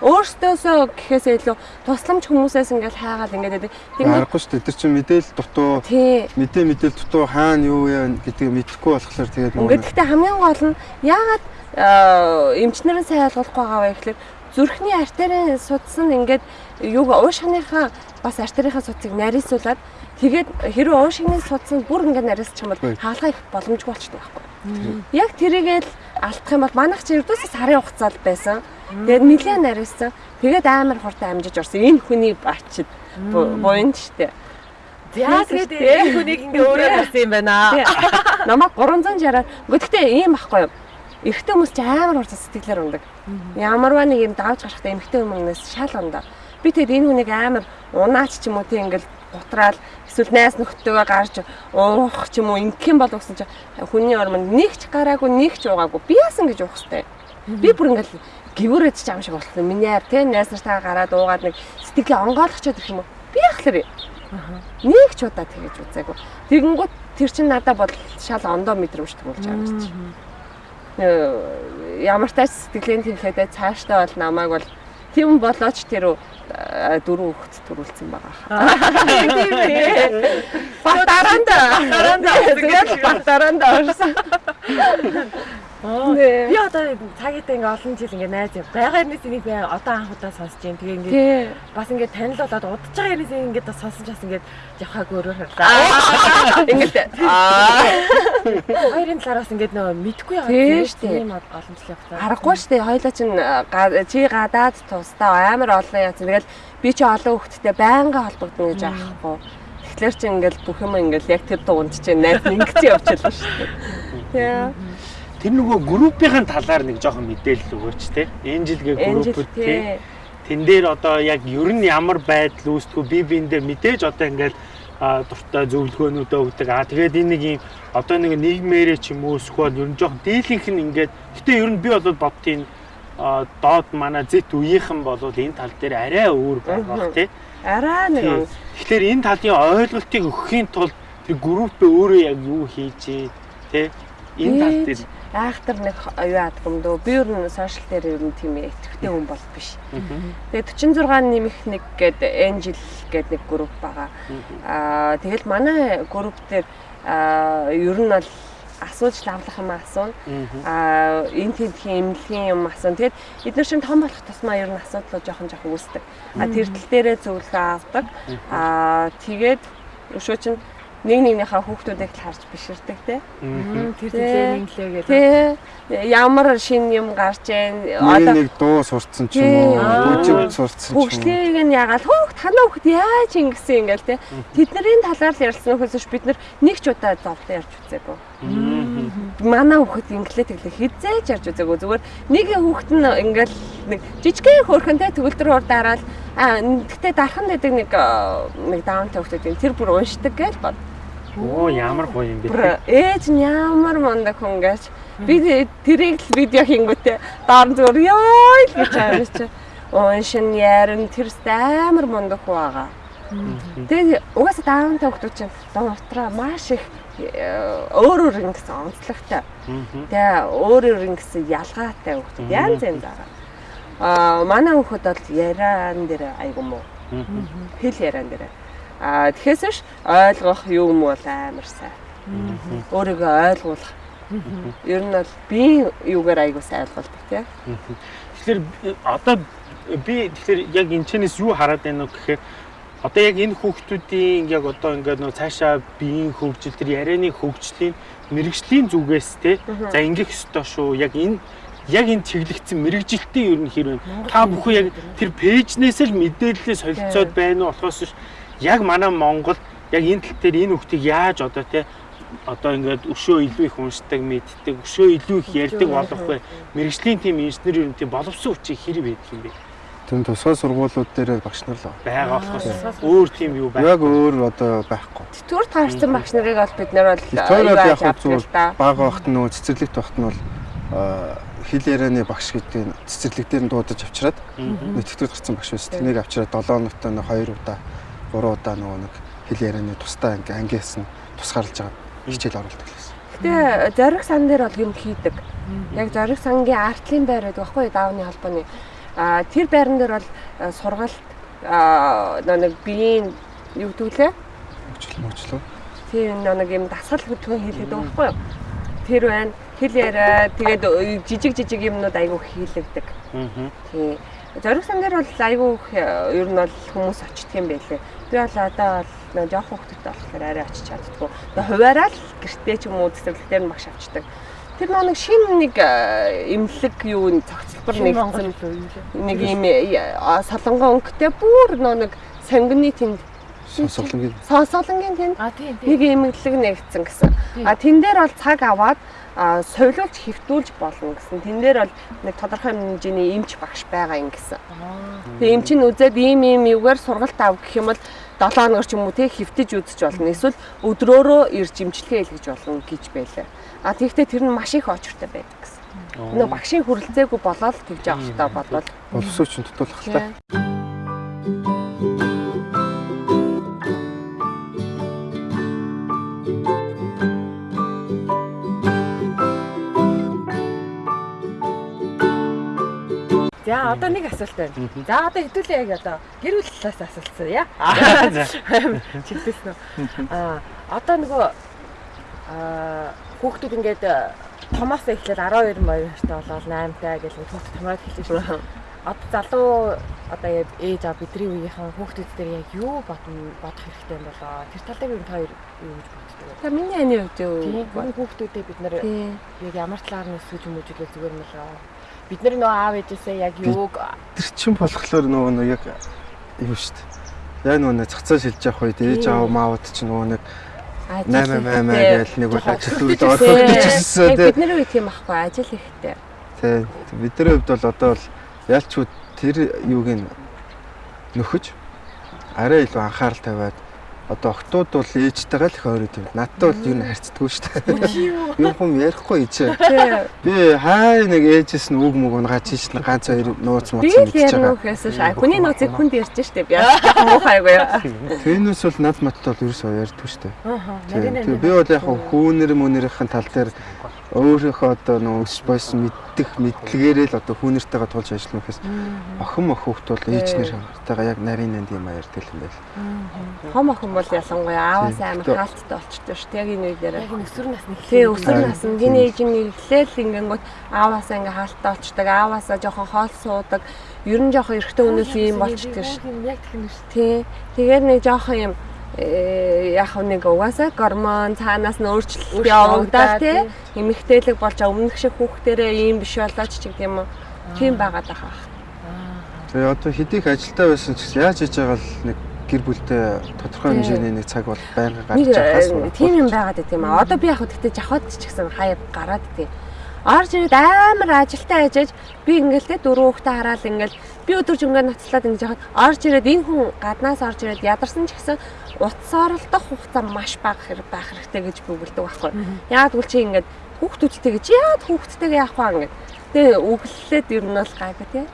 өөртөөсөө гэхээсээ илүү тусламж хүмүүсээс ингээл хайгаал ингээд байдаг. Тэгэнгүүт Аргагүй шүү дээ. Тэр чинь мэдээлэл дутуу тий мэдээ мэдээлэл дутуу хаана юу вэ гэдгийг мэдэхгүй болохоор тэгээд Ингээд гэхдээ хамгийн гол нь яагаад э, эмчнэрийн сайн ойлгохгүй байгаа вэ гэхэлэр зүрхний артерийн судас нь ингээд юуг уушгийнхаа бас артерийнхаа судсыг нарийсуулаад тэгээд хэрвээ уушгины судас нь бүр ингээд нарийсчих юм бол их боломжгүй болчихдог байхгүй. Яг тэрийгээл алдах юм бол манайх чи ердөөсөө сарын хугацаанд байсан. Тэгээд нэлээд нарийсан. Тэгээд амар хурдан амжиж орсон. Энэ хүний бачид буйнд штэ. Тэгээд энэ хүнийг ингээ өөрөө харсан юм байна. Намайг 360-аар. Гэхдээ ийм байхгүй юу? Эрэгтэй хүмүүс ч амар хурц сэтгэлээр ундаг. Ямарваа нэг юм давж гарахтаа эмэгтэй хүмүүнээс шал ундаа. Би тэгээд энэ хүнийг амар унаач ч юм уу тийм ингээл гутраал эсвэл найс нөхдөөгөө гарч уух ч юм уу ингэх юм бол гэсэн чинь хүний ормонд нэг ч гараагүй нэг ч уугаагүй би яасан гэж уух хэвтэй. Би бүр ингээл гіврээд ч юм шиг болсон. Миний ар тийм найс нартаа гараад уугаад нэг сэтгэлээ онгойлгочод ирэх юм уу? Би яхахлаар нэг ч удаа тэгэж үзээгүй. Тэгэнгүүт тэр чин надад бол шал ондоо мэдрэмжтэй болж байгаа. Нөө, Ямар тач сэтгэлийн тэнхээдээ цааштай бол намайг бол тийм болооч тэр дөрөв хүүхэд төрүүлсэн байгаа. [laughs] Тийм ээ. Батаранда. Батаранда. Тэгээд батаранда орсон. [laughs] Би одоо цагийдээ ингээ олон жил ингээ найз. Байгаа юмнээс энийг би одоо анх удаа сонсож байна. Тэгээ ингээ бас ингээ танил болоод удаж байгаа юмнээс ингээ бас сонсож бас ингээ явхаагүй өөрөө харлаа. Ингээд аа Хоёрын талаараас ингээ нөгөө мэдгүй яваад тийм штэ. тийм олон жил явахтаа. Харахгүй шүү дээ. Хоёлаа чинь чи гадаад тусдаа амар олон яц. Тэгэл би чи олон хүүхэдтэй байнга холбогдно гэж аахгүй. Тэгэхээр чи ингээл бүх юм ингээл яг тэр дунд чинь найз ингэж явчихлаа шүү дээ. Тий. Тэр нөгөө группийн талаар нэг жоохон мэдээлэл өгөөч те. Энэ жилгээ группүүд те. Тэн дээр одоо яг ер нь ямар байдал үүсдэггүй би биэндээ мэдээж одоо ингээд дуртай зөвлөгөөнүүдөө өгдөг. Аа тэгээд энэ нэг юм одоо нэг нийгмээрээ ч юм уу эсвэл ер нь жоохон дийлэнх нь ингээд гэтээ ер нь би бол бодтiin доод манай зэт үеийнхэн бол энэ тал дээр арай өөр байх тий. Араа нэг. Тэгэхээр энэ талын ойлголтыг өгөхийн тулд тэр групп өөрөө яг юу хийжээ тий. Энэ тал дээр Айхтар нэг юу яадаг юм дөө. Би ер нь сошиал дээр ер нь тийм итгэвтэй хүн бол биш. Тэгээ 46 нэмэх нэг гээд Angel гээд нэг групп байгаа. Аа тэгэл манай групп дээр аа ер нь бол асууж лавлах юм асууна. Аа энэ тентхийн эмнэлгийн юм асууна. Тэгээд эдгээр чинь том болох тусмаа ер нь асуудлууд жоохон жоохон үүсдэг. А тэр тал дээрээ зөвлөгөө авдаг. Аа тэгээд өшөө чинь нэг нэгнийхээ хүүхдүүдийг л харж биширдэг те. Тэр төлөө инглээ гэдэг. Ямар шин юм гарч ийн нэг одоо нэг дуу сурцсан ч юм уу, бүжиг сурцсан ч юм уу. хөгжлийг нь ягаал хөөхт танаа хөөхт яаж ингэсэн ингээл те. Тэдний талаар л ярьсан нөхөөс биш бид нар нэг ч удаа зовлон ярьж үзээгүй. Манай хөөхт инглээ тэглээ хизээж ярьж үзээгүй. Зүгээр нэг хөөхт нь ингээл нэг жижигхэн хөөрхөнтэй төгөлдөр урд дараал а гэтээ дархан байдаг нэг нэг даунтай хөөхтүүд тэр бүр уншдаг гэж бод. Оо ямар гоё юм бэ. Ээж нь ямар мундаг хүн гэж би тэрийг л видео хийнгүүтээ доор зүгээр ёо л гэж аваач. Уншин ярин тэрс амар мундаг хүн байгаа. Тэгээд угаасаа даунтай хүмүүс чинь донтроо маш их өөр өөр ингэсэн онцлогтой. Тэгээ өөр өөр ингэсэн ялгаатай хүмүүс янз янз байгаа. Аа манай хүмүүс бол яриан дээр айгу муу. Хэл яриан дээр. Аа тэгэхээр биш ойлгох юм бол амар сайн. Өөрийгөө ойлгуулах. Ер нь бол би юугаар айгу сайн ойлгуулдаг тийм. Тэгэхээр э, одоо би тэгэхээр яг энэ чэнэс юу хараад байна вэ гэхээр одоо яг энэ хүүхдүүдийн яг одоо ингээд нөө цаашаа биеийн хөгжил тэр ярианы хөгжлийн мэрэгжлийн зүгээс те за ингэх ёстой шүү. Яг энэ яг энэ чиглэгдсэн мэрэгжилтийн ер нь хэрэг та бүхэн яг тэр пэйжнээс л мэдээлэлээ солилцоод байна уу? Болохоос биш. Яг манай Монгол яг энэ тал дээр энэ хүүхдийг яаж одоо те одоо ингээд өшөө илүү их уншдаг, мэддэг, өшөө илүү их ярьдаг болох вэ? Мэргэжлийн тим инженер ер нь тийм боловсон хүчийг хэрэг байдаг юм бэ? Тэр тусгай сургуулиуд дээр багш нар л байгаа болохоос өөр тийм юу байх. яг өөр одоо байхгүй. Тэтгэвэр таарсан багш нарыг бол бид нар бол яг да. бага багт нөгөө цэцэрлэгт багт нь бол хил ярианы багш гэдэг нь цэцэрлэг дээр нь дуудаж авчираад тэтгэврт гарсан багш байсан. Тэнийг авчираад 7 хоногтой нэг 2 удаа 3 удаа нөгөө нэг хил ярианы тусдаа ингээ ангиас нь тусгаарлаж байгаа хичээл оруулдаг гэсэн. Гэтэ зориг сан дээр бол юм хийдэг. Яг зориг сангийн артлын байр байдаг байхгүй юу даавны холбооны. А тэр байран дээр бол сургалт нэг биеийн юу гэдүүлээ? Хөгжил мөчлөө. Тэр нэг юм дасгал хөтгөн хийлэгдэг байхгүй юу? Тэр байна. Хэл яриа тэгээд э, жижиг жижиг юмнууд айгүй хийлэгдэг. Аа. Тий. Зориг сан дээр бол айгүй э, ер нь бол хүмүүс очдөг юм байлээ. Би бол одоо бол жоох хөвгтөд болохоор арай очиж чаддгүй. Тэгээ хуваараа л гэртээ ч юм уу цэцэрлэгтэр нь багш авчдаг. Тэр нэг шин нэг э, имлэг юу н цогцлбор нэгсэн нэг юм э, солонгон өнгөтэй бүр нэг сангины тэнд. Сонсголонгийн сонсголонгийн тэнд. Нэг имлэг нэгдсэн гэсэн. А тэн дээр бол цаг аваад а соёлуулж хэвтүүлж болно гэсэн. Тэн дээр бол нэг тодорхой хэмжээний эмч багш байгаа юм гэсэн. Тэгээ эмч нь үзээд ийм ийм юугаар сургалт ав гэх юм бол 7 хоногор ч юм уу те хөвтөж үзэж болно. Эсвэл өдрөөрөө ирж имчилгээ хийлгэж болно гэж байлаа. А тэгвэл тэр нь маш их очртой байдаг гэсэн. Нөө багшийн хүрэлцээгүй болоод тэгж авах та бодвол боловсроо чинь тутуулах л За одоо нэг асуулт байна. За одоо хэдүүлээ яг одоо гэр бүл талаас асуултсан яа. [laughs] За. Чигтэйсэн үү? Аа одоо нөгөө аа хүүхдүүд ингээд томоос эхлээд 12 моёртой болоод 8 таа гэж хүүхд томроод эхэлж шүү. Одоо залуу одоо яг ээж аа бидний үеийнхэн хүүхдүүд дээр яг юу бодно бодох хэрэгтэй юм болоо. Тэр тал дээр энэ хоёр юу гэж боддог вэ? За миний ани хувьд юу? Хүүхдүүдэд бид нэр яг ямар талаар нь өсвөж хүмүүжүүлээ зүгээр юм болоо. Бид нар нөгөө аав ээжээсээ яг юуг Тэр чинь болохоор нөгөө нэг яг юу шүү дээ. Яг нөгөө нэг цацаа шилж явах үед ээж аав маавд чинь нөгөө нэг 8 8 гээл нэг бол ажил үрд орхиж ирсэн тий. Бидний үе тийм байхгүй ажил ихтэй. Тий. Бидний хувьд бол одоо бол ялчгүй тэр юуг нь нөхөж арай илүү анхаарал тавиад одоо октод бол ээжтэйгээ л их ойроо тийм. Надтай бол юу н харьцдаггүй шүү дээ. [laughs] Юу хүм ярихгүй ичээ. Тий. Би хай нэг ээжээс нь үг мүг унгааж ийш нэг ганц хоёр нууц мууц Би мэдчихэж байгаа. ярнухээс шаа. Хүний нууцыг хүнд ярьж штэ. Би муухайгүй. Тэрнээс бол над маттай бол ерөөсөө ярьдгүй шүү дээ. Би бол яг хүүнэр мөнэрийн тал дээр өөрийнхөө одоо нөө өс бойс мэддэх мэдлэгээрээ л одоо хүүнэртэйгээ тулж ажиллах гэхээс охин мох хүүхд бол ээжнэртэйгээ яг нарийн нанд юм ярьдаг юм байл. Хом охин бол ялангуяа ааваас амар хаалттай болчтой шүү. Яг энэ үеэр. яг өсвөр насны Тий өсвөр наснд тинейж нэглээл ингэнгүүт ааваасаа ингээ хаалттай болчдаг, ааваасаа жоохон хоол суудаг. Ер нь жоохон эрэгтэй хүнээс ийм болчдөг шүү. Яг тийм шүү. Тий. Тэгээд нэг жоохон юм яг нэг угаасаа гормон цаанаас нь өөрчлөлт явагдаад тий. Эмэгтэйлэг болж өмнөх шиг хүүхдэрээ ийм биш болооч ч гэх юм уу? Тийм байгаад байгаа. Тэгээ одоо хэдийх ажилдаа байсан ч гэсэн яаж хийж байгаа л нэг гэр бүлтэй тодорхой хэмжээний нэг цаг бол байнга гарч байгаа э, тийм юм байгаад байт юм аа. Одоо би яг тэгтээ жахад ч гэсэн хаяа гараад тий. Орж ирээд амар ажилтаа ажиж би ингээл те дөрөв хүүхдээ хараад ингээл би өдөрж ингээ ноцлоод ингэж яхад орж ирээд энэ хүн гаднаас орж ирээд ядарсан ч гэсэн утас оролдох хугацаа маш бага хэрэг байх хэрэгтэй гэж бүгэлдэг байхгүй. Яг үл чи ингээд хүүхдүүдтэй гэж яад хүүхдтэйгээ яах вэ ингээд Тэгээ өглөлээд ер нь бол гайгүй тий.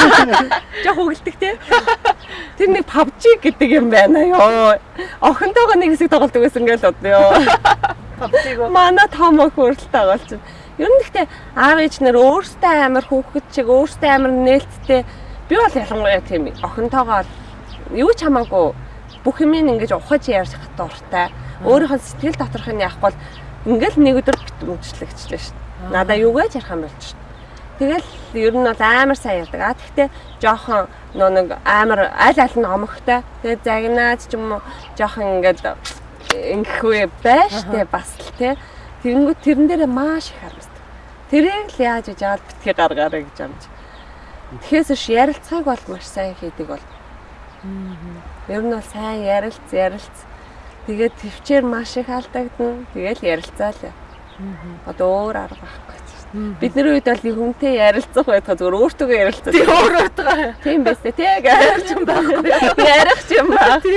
[laughs] Жох өглөдөг тий. Тэр нэг PUBG гэдэг юм байна ёо. Охинтойгоо нэг хэсэг тоглодог байсан ингээл бодё. PUBG-го Манай том өх хүртэл байна. Ер нь гэхдээ аав ээж нар өөрсдөө амар хүүхэд чиг өөрсдөө амар нээлттэй. Би бол ялангуяа тийм охинтойгоо юу ч хамаагүй бүх юм ингэж ухаж ярьж дуртай. Өөрийнхөө сэтгэл доторх нь яахгүй бол ингээл нэг өдөр мөчлөгчлээ шүү дээ. Надаа юу гэж ярих юм болж шүү дээ. Тэгэл ер нь бол амар сайн яадаг. А тэгтээ жоохон нөө нэг амар аль аль нь омогтой. Тэгээд загнаад ч юм уу жоохон ингээд ингэхгүй байж тээ бас л тээ. Тэгэнгүүт тэрэн дээрээ маш их харамсдаг. Тэрийг л яаж гэж аваад битгий гаргаарай гэж амж. Тэгэхээс ш ярилцахыг бол маш сайн хийдэг бол. Ер нь бол сайн ярилц ярилц. Тэгээд төвчээр маш их алдагдана. Тэгэл ярилцаал. Одоо өөр арга байхгүй. Бидний үед бол нэг хүнтэй ярилцах байхад зүгээр өөртөө ярилцах. Тийм өөрөөдөө. Тийм байс тээ. Тэг ярих юм байхгүй. Ярих юм байхгүй.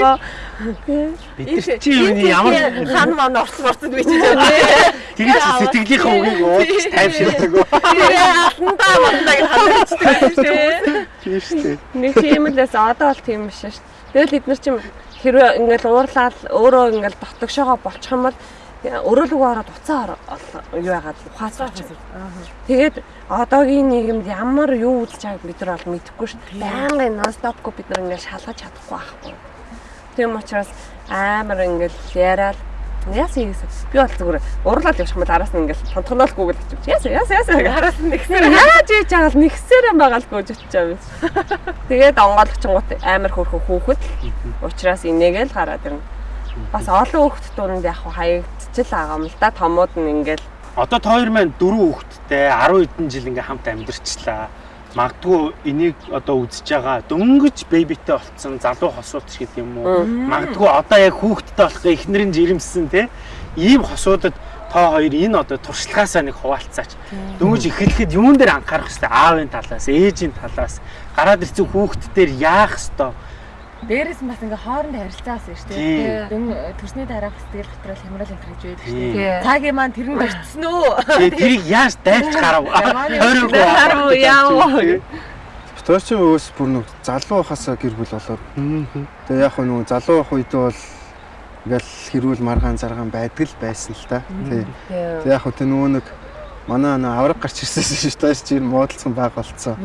Бид чи юуны ямар хан маань орц орцод би чи тийм. тэгэж сэтгэлийнхээ үгийг уудаж тайвширдаг. Андаа мандаа гэж хандчихдаг тийм. Тийм шүү дээ. Нэг тийм л байсан. Одоо бол тийм биш шүү дээ. Тэгэл бид нар чим хэрвээ ингээл уурлаад өөрөө ингээл дотгошоогоо болчих юм бол өрөөлгөө ороод уцаа юу ухаас болчих. Тэгээд одоогийн нийгэмд ямар юу үзэж байгааг бид нар бол мэдэхгүй шүү дээ. Байнгын нонстопгүй бид нар ингээл шалгаж чадахгүй байхгүй. Тийм учраас амар ингээл яриад Яс ийгээс би бол зүгээр уурлаад явчих юм бол араас нь ингээл тонтгоноол гүгэл очив. Яс яс яс Араас нь нэгсээр яаж ийж байгаа л нэгсээр жичж байгаа юм. Тэгээд онгойлгчингууд амар хөрхө хүүхэд. Учираас инээгээл гараад ирнэ. Бас олон хүүхэд дунд яг хаягдчихл байгаа юм л да. Томууд нь ингээл Одоо та хоёр маань дөрөв хүүхэдтэй 10 хэдэн жил ингээм хамт амьдарчлаа. Магадгүй энийг одоо үзэж байгаа дөнгөж бэбитэй болцсон залуу хосууд ч гэдэг юм уу. Магадгүй одоо яг хүүхэдтэй болох эхнэрийн жирэмсэн те ийм хосуудад та хоёр энэ одоо туршлагаасаа нэг хуваалцаач. Дөнгөж эхлэхэд юун дээр анхаарах хэрэгтэй? Аавын талаас, ээжийн талаас, гараад ирсэн хүүхэд дээр яах хэрэгтэй? Дээрээс нь бас ингээ хоорондоо харилцаа бас шүү дээ. Дүн төрсний дараах сэтгэл готрол хямрал энэ гэж байдаг шүү дээ. Цагийн маань тэрэнд очсон уу? Тэгээ тэрийг яаж дайрч гарав? Тойроогүй. харуу яаваа. Тооч өөс бүр нэг залуу хасаа гэр бүл болоод. Тэгээ яг нэг залуу байх үед бол ингээл хэрүүл маргаан заргаан байдаг л байсан л та. Тий. Тэгээ яг хөө нөгөө нэг манай нөө авраг гарч ирсэн [laughs] шүү дээ. Чи муудалцсан баг болцсон.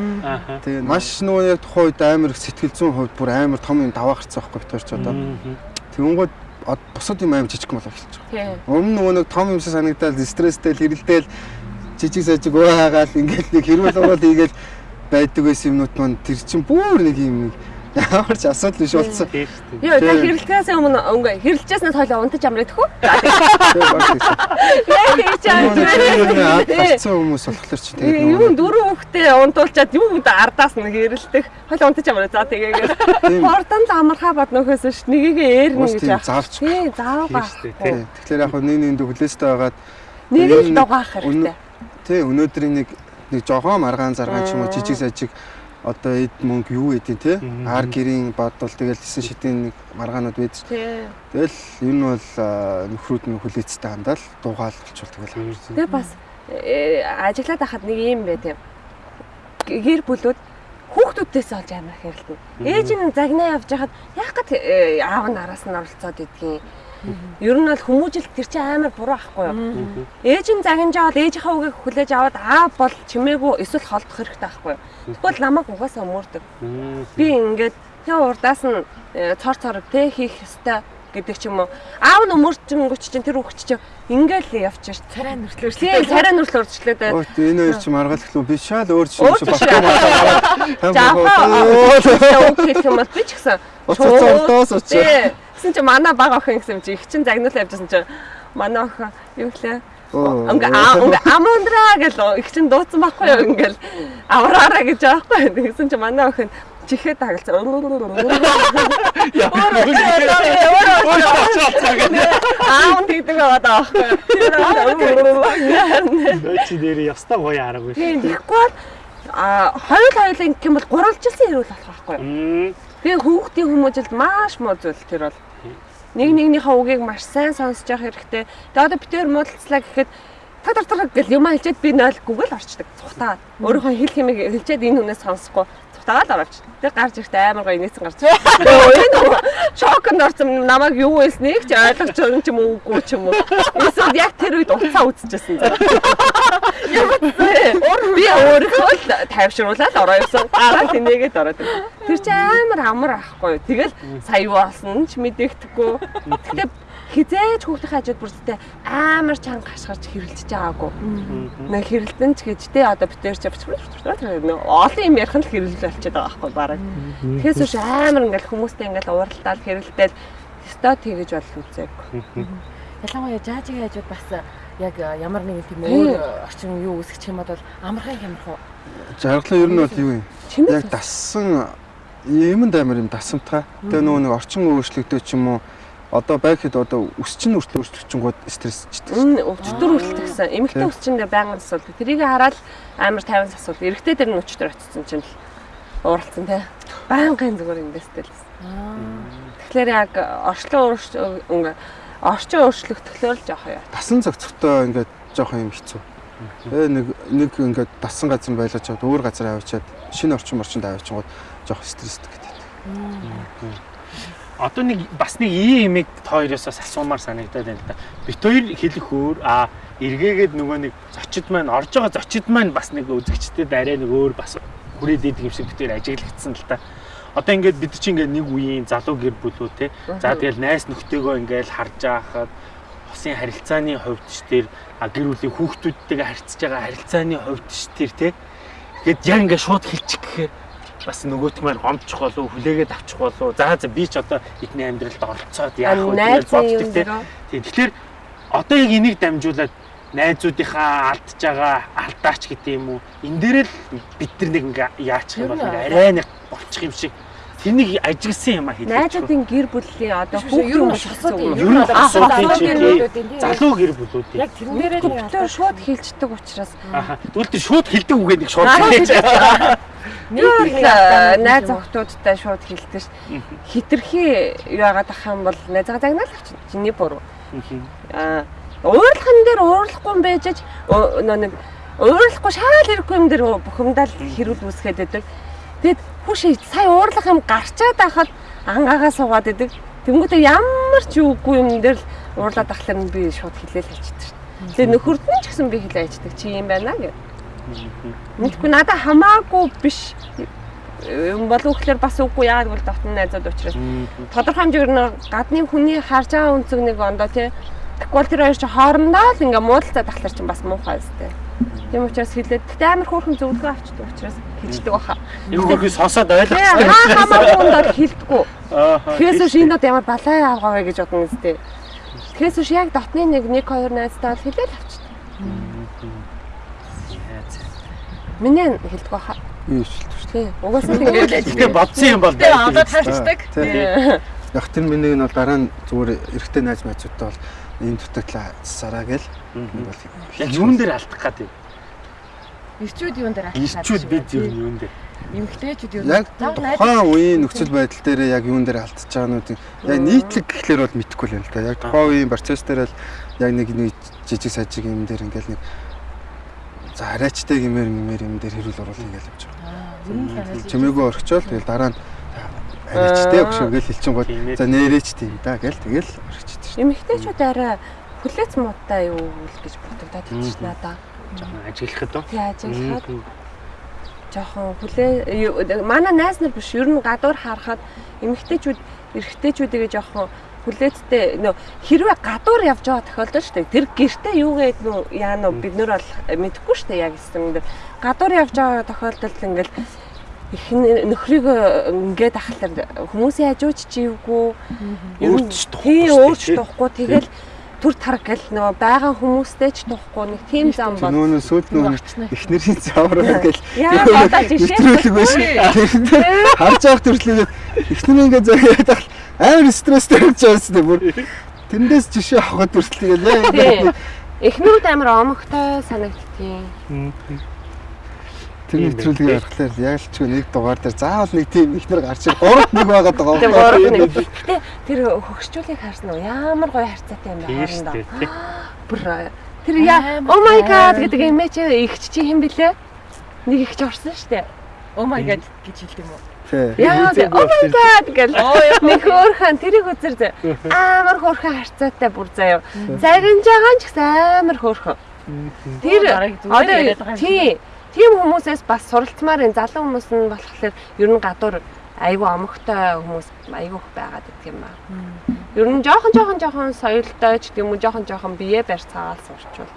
Тэгээ маш нөгөө яг тухайн үед амар их сэтгэл зүйн хувьд бүр амар том юм даваа гарцсан байхгүй тооч одоо. Тэнгүүд бусад юм амар жижиг мал эхэлж байгаа. Өмнө нөгөө нэг том юмсаа санагдаад стресстэй хэрэлдээл жижиг сажиг уугаад ингээд нэг хэрүүл угаал ийгээл [laughs] байдаг байсан юмнууд маань тэр чинь бүр нэг юм нэг ямар ч асуудал биш болсон. Тийм шүү дээ. Йоо, та хэрэлтгээс өмнө ингээ хэрэлжсэнээс хойлоо унтаж баг тийм. Яа хийж Аад аа. гарцсан хүмүүс болохоор чи тэгээд Юу дөрөв хүүхдээ унтуулчаад юу гэдэг ардаас нэг хэрэлдэх. Хойлоо унтаж амраа. За тийм Хордон л амархаа боднохоос ш нэгийг eerнэ гэж яах. Тийм, заав тий. Тэгэхээр яг нэг нэгэнд хүлээстэй байгаад Нэг Тэгээд л нэг дугаах хэрэгтэй. тий өнөөдрийн нэг нэг жогоо маргаан заргаан ч юм уу жижиг сажиг одоо эд мөнгө юу тий Мгм. ар гэрийн бодвол тэгэл 9 шидийн нэг маргаанууд байдаг. Тэгэл энэ нь бол нөхрүүд нь хүлээцтэй хандаал дуугаал болчвол тэгэл Тэгээ бас э, ажиглаад байхад нэг юм бай тийм. Гэр бүлүүд хүүхдүүдээс олж амар хэрэлдэнэ. Ээж нь загнаа явж байхад яах гээд э, аав нь араас нь оролцоод идгийг. Ер нь бол хүмүүжил тэр чинь амар буруу ахгүй юу? Ээж нь загинжаад ээжийнхээ үгийг хүлээж аваад аав бол чимээгүй эсвэл холдох хэрэгтэй байхгүй юу? Тэгвэл намайг угаасаа өмөрдөг. Би ингээд тэ урдаас нь э, цор цорог тэ хийх ёстой гэдэг ч юм уу. Аав нь өмөрчөнгөч чинь тэр хүүхд чинь ингээл явчих. Царай нүртлөөш. Тийм, царай нүртэл урдчлаад байна. Өөт энэ хоёр чи маргаалхлуу би шал өөр чинь чинь багтаа [laughs] Жаахан маргаалхлуу. үг хэлэх юм бол би ч гэсэн Уцаа цолдоос очоо. Тийм. Гэсэн чи манай баг охин гэсэн чи их чин загнуулаа явжсэн чи манай охин юу гэлээ. Ингээ ингээ амундраа гэл их чин дууцсан байхгүй юу ингээл авраараа гэж аахгүй. Тэгсэн чи манай охин чихээ тагалцсан. Аа тэгдэг байгаа даа байхгүй. Чи дээр ястаа гоё Тийм шүү. тэгэхгүй бол а хоёул хоёул ингэх юм бол гурвалжилсан хэрүүл болох байхгүй юу? Тэгээ хүүхдийн хүмүүжилд маш муу зүйл тэр бол. Нэг нэгнийхээ үгийг маш сайн сонсож явах хэрэгтэй. Тэгээ одоо битээр муудалцлаа гэхэд та тар тар гэл юм хэлчихэд би нойлгүйг л орчдөг. Цухтаад. Өөрийнхөө хэл хэмээг хэлчихэд энэ хүнээс сонсохгүй цухтаагаад орооч. Тэгээ гарч ирэхдээ амар гоё инээсэн гарч. Шоконд орсон намайг юу хэлснийг ч ойлгож байгаа юм уу үгүй ч юм уу. Эсвэл яг тэр үед уцаа үзчихсэн. Л тайвшруулаад ороо явсан. Гараа тэнэгээд ороод ирсэн. Тэр чинь амар амар ахгүй. Тэгэл сая юу болсон ч мэдэгдэхгүй. Гэтэ хизээж хүүхдийн хажууд бүртээ амар чанга хашгирч хэрэлдэж байгаагүй. Нэг хэрэлдэн ч гэж те одоо битэр ч олон юм ярих нь л хэрэлдэл болчиход байгаа байхгүй бараг. Тэгэхээс биш амар ингээл хүмүүстэй ингээл ууралтаал хэрэлдээл өстой тэгэж бол үзээгүй. Ялангуяа жаажигийн хажууд бас яг ямар нэгэн тийм өөр орчин юу үүсгэх юм бол амархан хямрах уу? Жаргалаа ер нь бол юу юм? Яг дассан юмд амар юм дасамтгай. Тэгээ нөгөө нэг орчин өөрчлөгдөж ч юм уу одоо байхэд одоо өсчин үртэл өөрчлөгчөнгүүд стрессчдэг. Өчтөр үртэл гэсэн. Эмэгтэй өсчиндээ байнгын асуудал. Тэрийг хараад амар 50 асуудал. Эрэгтэй дээр нь өчтөр очсон чинь л ууралцсан те. Байнгын зүгээр ингээстэй л. Тэгэхээр яг орчлон өөрчлөлт орчин өөрчлөгдөхлөөр л жоох яа. Дасан зохицохтой ингээд жоох юм хэцүү. Тэгээ нэг нэг ингээд дасан газар байлгаж чад өөр газар авчиад шинэ орчин орчинд авчингууд жоох стресстэй гэдэг. Одоо нэг бас нэг ийм юмыг хоёроосоос асуумаар санагдаад байна л да. Бит хоёр хэлэх өөр а эргээгээд нөгөө нэг зочид маань орж байгаа зочид маань бас нэг үзэгчдэд арай нэг өөр бас хүрээд идэг юм шиг бит хоёр ажиглагдсан л та одоо ингээд бид чинь ингээд нэг үеийн залуу гэр бүлүүд те. За тэгэл найс нөхдөөгөө ингээд харж байхад усын харилцааны хувьд ч тэр гэр бүлийн хүүхдүүдтэйгээ харьцаж байгаа харилцааны хувьд ч тэр те. Тэгэд яг ингээд шууд хэлчих гэхээр бас нөгөөт маань гомдчих болов хүлээгээд авчих болов за за би ч одоо эдний амьдралд оролцоод яах вэ гэж боддог те. Тэгэхээр одоо яг энийг дамжуулаад найзуудынхаа алдж байгаа алдаач гэдэг юм уу энэ дээр л бид нар нэг ингээ яачих юм бол арай нэг болчих юм шиг Тэнийг ажигласан юм а хэлээ. Найзуудын гэр бүлийн одоо хүүхдийн юм. Ер нь залуу гэр бүлүүд. Яг тэрэн дээрээ нэг шууд хилждэг учраас. Тэгвэл тэр шууд хилдэг үгээд нэг шууд хэлж. Нэг найз охтуудтай шууд хилдэг ш. Хитрхи яагаад ах юм бол найзгаа загнаал авчих. Чиний буруу. Аа уурлахын дээр уурлахгүй юм байж нэг уурлахгүй шаал хэрэггүй юм дээр бухимдал хэрүүл үүсгээд байдаг. Тэгэд хүш сая уурлах юм гарчаад байхад ангаагаа суугаад идэг. Тэнгүүтээ ямар ч үгүй юм дээр л уурлаад ахлаар нь би шууд хилээл хэлчихдэг дээ. Тэгээ нөхөрд нь ч гэсэн би хилээ ячдаг чи юм байна гэх. Мэдгүй надаа хамаагүй биш юм болов гэхэлэр бас үгүй яагаад гэвэл дотны найзууд учраас тодорхой хэмжээгээр нэг гадны хүний харж байгаа үнцэг нэг ондоо тий бол тэр хоёр чи хоорондоо л ингээ муудалцаад тахлаар чи бас муухай өстэй. Тийм учраас хэлээд тэгтээ амар хөөрхөн зөвлөгөө авчдаг учраас хэлждэг баха. Юу хөрхий сонсоод ойлгочихсон. Хаа хамаагүй бол хэлдэггүй. Тэгээс үш энэ ямар балай авгаа вэ гэж бодно үстэй. Тэгээс үш яг дотны нэг 1 2 найзтай бол хэлээл авчдаг. Миний хэлдэг баха. Юу шилдэг шүү. Тий. Угаасаа ингээд Тэгээ бодсон юм бол Тэгээ одоо тарчдаг. Яг тэр миний нь бол дараа нь зүгээр эрэгтэй найз найзуудтай бол ийм дутагдлаа засараа гэл. Бол яг юун дээр алдах гэдэг юм. Ирчүүд юун дээр алдах Ирчүүд бид юу юун дээр. Эмгтээчүүд юу Яг тухайн үеийн нөхцөл байдал дээр яг юун дээр алдчих чаануудын яг нийтлэг гэхлээр бол мэдэхгүй л юм л да. Яг тухайн үеийн процесс дээр л яг нэг нэг жижиг сажиг юм дээр ингээл нэг за арайчтай гэмээр гэмээр юм дээр хэрүүл оруулах ингээл явж байгаа. Чимээгөө орхичоол. Тэгэл дараа нь арайчтай өгшөө гэл хэлчин гол за нэрээч тийм да гэл тэгэл орхичдаг шүү. Эмэгтэйчүүд арай хүлээц муутай юу гэж бодогдоод ш надаа. Жохон ажиглахад уу? Тий ажиглахад жоохон хүлээ манай найз нар биш ер нь гадуур харахад эмэгтэйчүүд эрэгтэйчүүдээ жоохон хүлээцтэй нөө хэрвээ гадуур явж байгаа тохиолдол шүү дээ. Тэр гэртээ юу гээд нөө яа нөө бид нар бол мэдэхгүй шүү дээ яг юм дээр. Гадуур явж байгаа тохиолдолд ингээл их нөхрийг ингээд ахлаар хүмүүсийн хажууч чи юугүй өөрч тий өөрч тухгүй тэгэл түр тараг гэл нөгөө байгаа хүмүүстэй ч тухгүй нэг тийм зам бол нөө сүйд нөө эхнэрийн цаавраа гэл жишээ биш. харж явах төрлөг эхнэр ингээд заяад амар стресстэй болж байгаастай бүр. Тэндээс жишээ авахд төрлөг яа эхнүүд амар омогтой санагдтiin Тэр нэвтрүүлгийг харахаар яг л ч нэг дугаар дээр заавал нэг тийм ихнэр гарч ир гуравт нэг байгаад байгаа юм байна. Гэтэ тэр хөгшчүүлийг харсан уу? Ямар гоё харьцаатай юм байна хоорондоо. Бүр тэр яа oh my god гэдэг чи ихч чи хэм блэ? Нэг ихч орсон штэ. Oh my god гэж хэлдэг юм уу? Яа oh my god гэл нэг хөөрхөн тэрийг үзэр зэ. Амар хөөрхөн харьцаатай бүр заяа. Загинж байгаа ч гэсэн амар хөөрхөн. Тэр одоо тий Тийм хүмүүсээс бас суралцмаар энэ залуу хүмүүс нь болохоор ер нь гадуур айгүй омогтой хүмүүс айгүй их байгаад идэх юм байна. Ер нь жоохон жоохон жоохон соёлтой ч гэдэг юм уу жоохон жоохон бие барь цаагаал сурчвал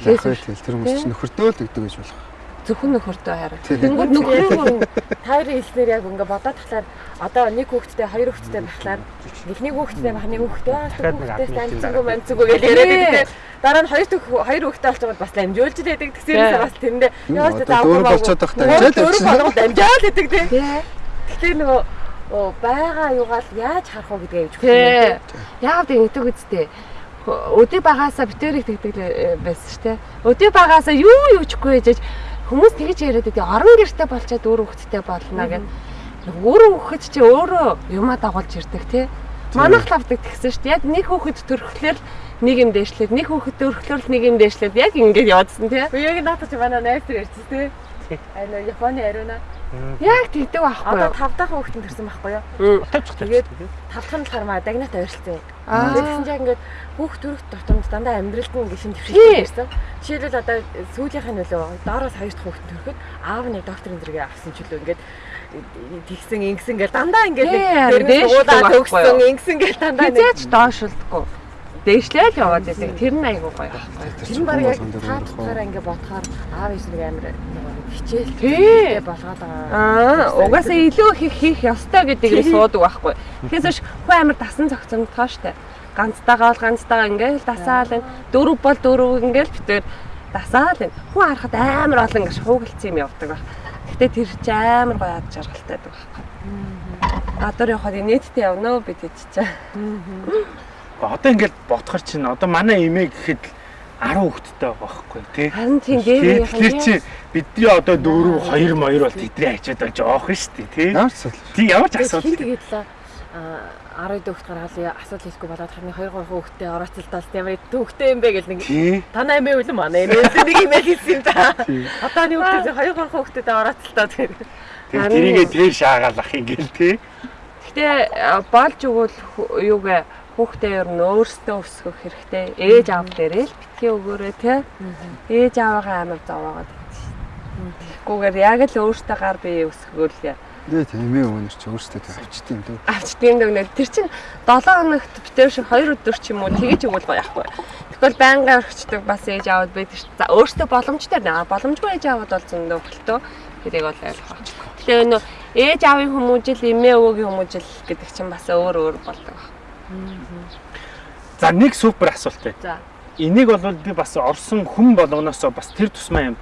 тэгэл тэр хүмүүс чинь нөхөртөө л гэдэг гэж болох. Зөвхөн нөхөртөө хараа. Тэнгүүд нөхрөө тайрын хэлснээр яг ингээ бодоод тахлаар одоо нэг хүүхэдтэй хоёр хүүхэдтэй байхлаар эхний хүүхэдтэй байх нэг хүүхэдтэй хүүхэдтэй амцгүй амцгүй гэж яриад байдаг. Дараа нь хоёр хоёр хүүхэдтэй болчиход бас дамжуулж байдаг. Тэгсээрээс бас тэрэндээ яаж дөөр болцоод байх явчихсан. болгоод дамжаад байдаг тийм. Тий. Тэгэхээр нөгөө оо байгаа юугаал яаж харах вэ гэдгээ гэж Тий. Яагаад ингэдэг үсттэй. Өдөө багаасаа битэрийг тэгдэг л байсан шүү дээ. Өдөө багаасаа юу юу чгүй ээжэж хүмүүс тэгж яриад байдаг. Орон гэрте болчоод өөр хөвгттэй болно гэх. Өөрөө хөвгт чи өөрөө юмаа дагуулж ирдэг тий. Манайх лавдаг тэгсэн шүү дээ. Яг нэг хөвгт төрөхлөөр нэг юм дээшлээд, нэг хөвгт төрөхлөөр нэг юм дээшлээд яг ингэж явдсан тий. Яг надад ч манай найз тэр ярьчих тий. Аа нөө Японы ариуна. Яг тэгдэг байхгүй Одоо тав дахь хүүхдэн төрсэн байхгүй юу? Тавьчих Тэгээд тавдах нь болохоор маа дагнат ойрлцсон. Аа. Тэгсэн чинь ингээд хүүхд төрөх тутамд дандаа амьдралд нь Тий. төвшөлтэй ирсэн. Жишээлбэл одоо сүүлийнх нь нөлөө доороос хоёр дахь хүүхд төрөхөд аав нь докторын зэрэгээ авсан ч үлээ ингээд тэгсэн ингэсэн гэл дандаа ингээд Тий, дээрнээс дээш уулаа байхгүй төгссөн юу? ингэсэн гэл дандаа нэг Хизээч доошлдгүй. Дээшлээл яваад байдаг. Тэр нь айгуу гоё. тэр нь баг яг та тухаараа ингээд бодохоор аав эсрэг амир нэг хичээл Тий. болгоод байгаа. Аа, угаасаа илүү их хийх ёстой гэдгийг нь суудаг байхгүй. Тэгээс хүн амир дасан зохицомдгоо штэ. Ганцтайгаа бол ганцтайгаа ингээл дасаал энэ дөрөв бол дөрөв ингээл битээр дасаал энэ хүн харахад амар олон ингэж хуугалцсан юм явдаг баг. Гэтэ тэр чи амар гоё ад жаргалтай байдаг байхгүй. Дөрөв явахад нийтдээ явна уу бид чичээ. Одоо ингээд бодохоор чинь одоо манай эмээ гэхэд 10 хүүхэдтэй байгаа байхгүй тий. Харин тийм дээр Тэгэхээр чи бидний одоо дөрөв хоёр моёр бол тэдний хажууд бол жоох шүү дээ тий. Ямар ч асуудал. Тий ямар ч асуудал. тэгээд л а 12 дэх гаргаал асуудал хийхгүй болоод харны 2 3 хүүхдээ орооцолтол ямар төвхтэй юм бэ гэл нэг танаа эмээ үлэн манай эмээ нэг имэйл хийсэн юм да. Одоо нэг хүүхдээ 2 3 хүүхдээ орооцолтоо тэгээд Тэр тэрийгээ тэр шаагаалах ингээл тий. Гэтэ болж өгвөл хө- юугээ хүүхдээ ер нь өөрсдөө өсгөх хэрэгтэй. Ээж аав дээрээ л битгий өгөөрэй те. Ээж аавыгаа амар зовоогоод. Тэггүйгээр яг л өөртөө гар бие өсгөөл яа. Дээ тэмээ өнөр чи өөрсдөө тэг авчдээ юм дөө. авчдгийн дүгнээ тэр чинь 7 хоногт битэр шиг 2 өдөр ч юм уу тэгэж өгвөл гоё яахгүй. Тэгвэл байнга орхичдаг бас ээж аавд байдаг ш. За өөртөө боломжтой наа боломжгүй ээж аавд бол зөндөө хөлтөө тэрийг бол ойлгох. Тэгэхээр нөө ээж аавын хүмүүжил эмээ өвөгийн хүмүүжил гэдэг чинь бас өөр өөр болдог. За нэг супер асуулт байна. За. Энийг бол би бас орсон хүн болгоноосоо бас тэр тусмаа юм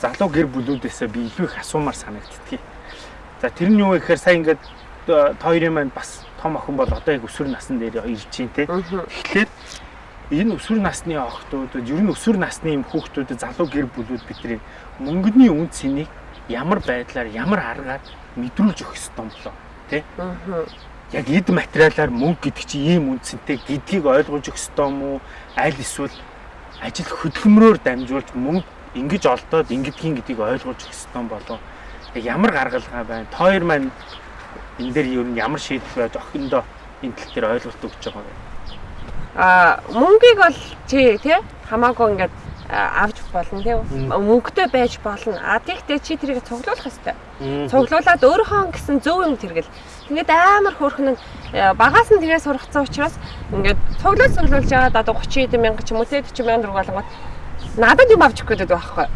залуу гэр бүлүүдээсээ би илүү их асуумаар санагдтгий. За тэр нь юу вэ гэхээр сая ингээд э, хоёрын маань бас том охин бол одоо яг өсвөр насны дээр ирж чинь те. Тэгэхээр энэ өсвөр насны охтууд ер нь өсвөр насны юм хүүхдүүдэд залуу гэр бүлүүд бидний мөнгөний үн цэнийг ямар байдлаар ямар аргаар мэдрүүлж өгөх ёстой юм болоо тий яг эд материалаар мөнгө гэдэг чинь ийм үнцэнтэй гэдгийг ойлгуулж өгөх ёстой юм уу? Аль эсвэл ажил хөдөлмөрөөр дамжуулж мөнгө ингэж олдоод ингэдгийн гэдгийг ойлгуулж өгөх ёстой юм болоо яг ямар гаргалгаа байна? Та хоёр маань энэ дээр ер нь ямар шийдэл байж охиндоо энэ тал дээр ойлголт өгч байгаа вэ А мөнгийг бол чи тий? Хамаагүй ингээд авч болно тий мөнгөтэй байж болно. А тэгтээ чи тэрийг цуглуулах хэрэгтэй. Цуглуулад өөрийнхөө гэсэн зөв юм тэргэл. Ингээд амар хөөрхөн э, багаас нь тэгээ сургацсан учраас ингээд цуглуул цуглуулж байгаа одоо 30 хэдэн мянга ч юм уу тий 40 мянга болгоод надад юм авч өгөх гэдэг байхгүй.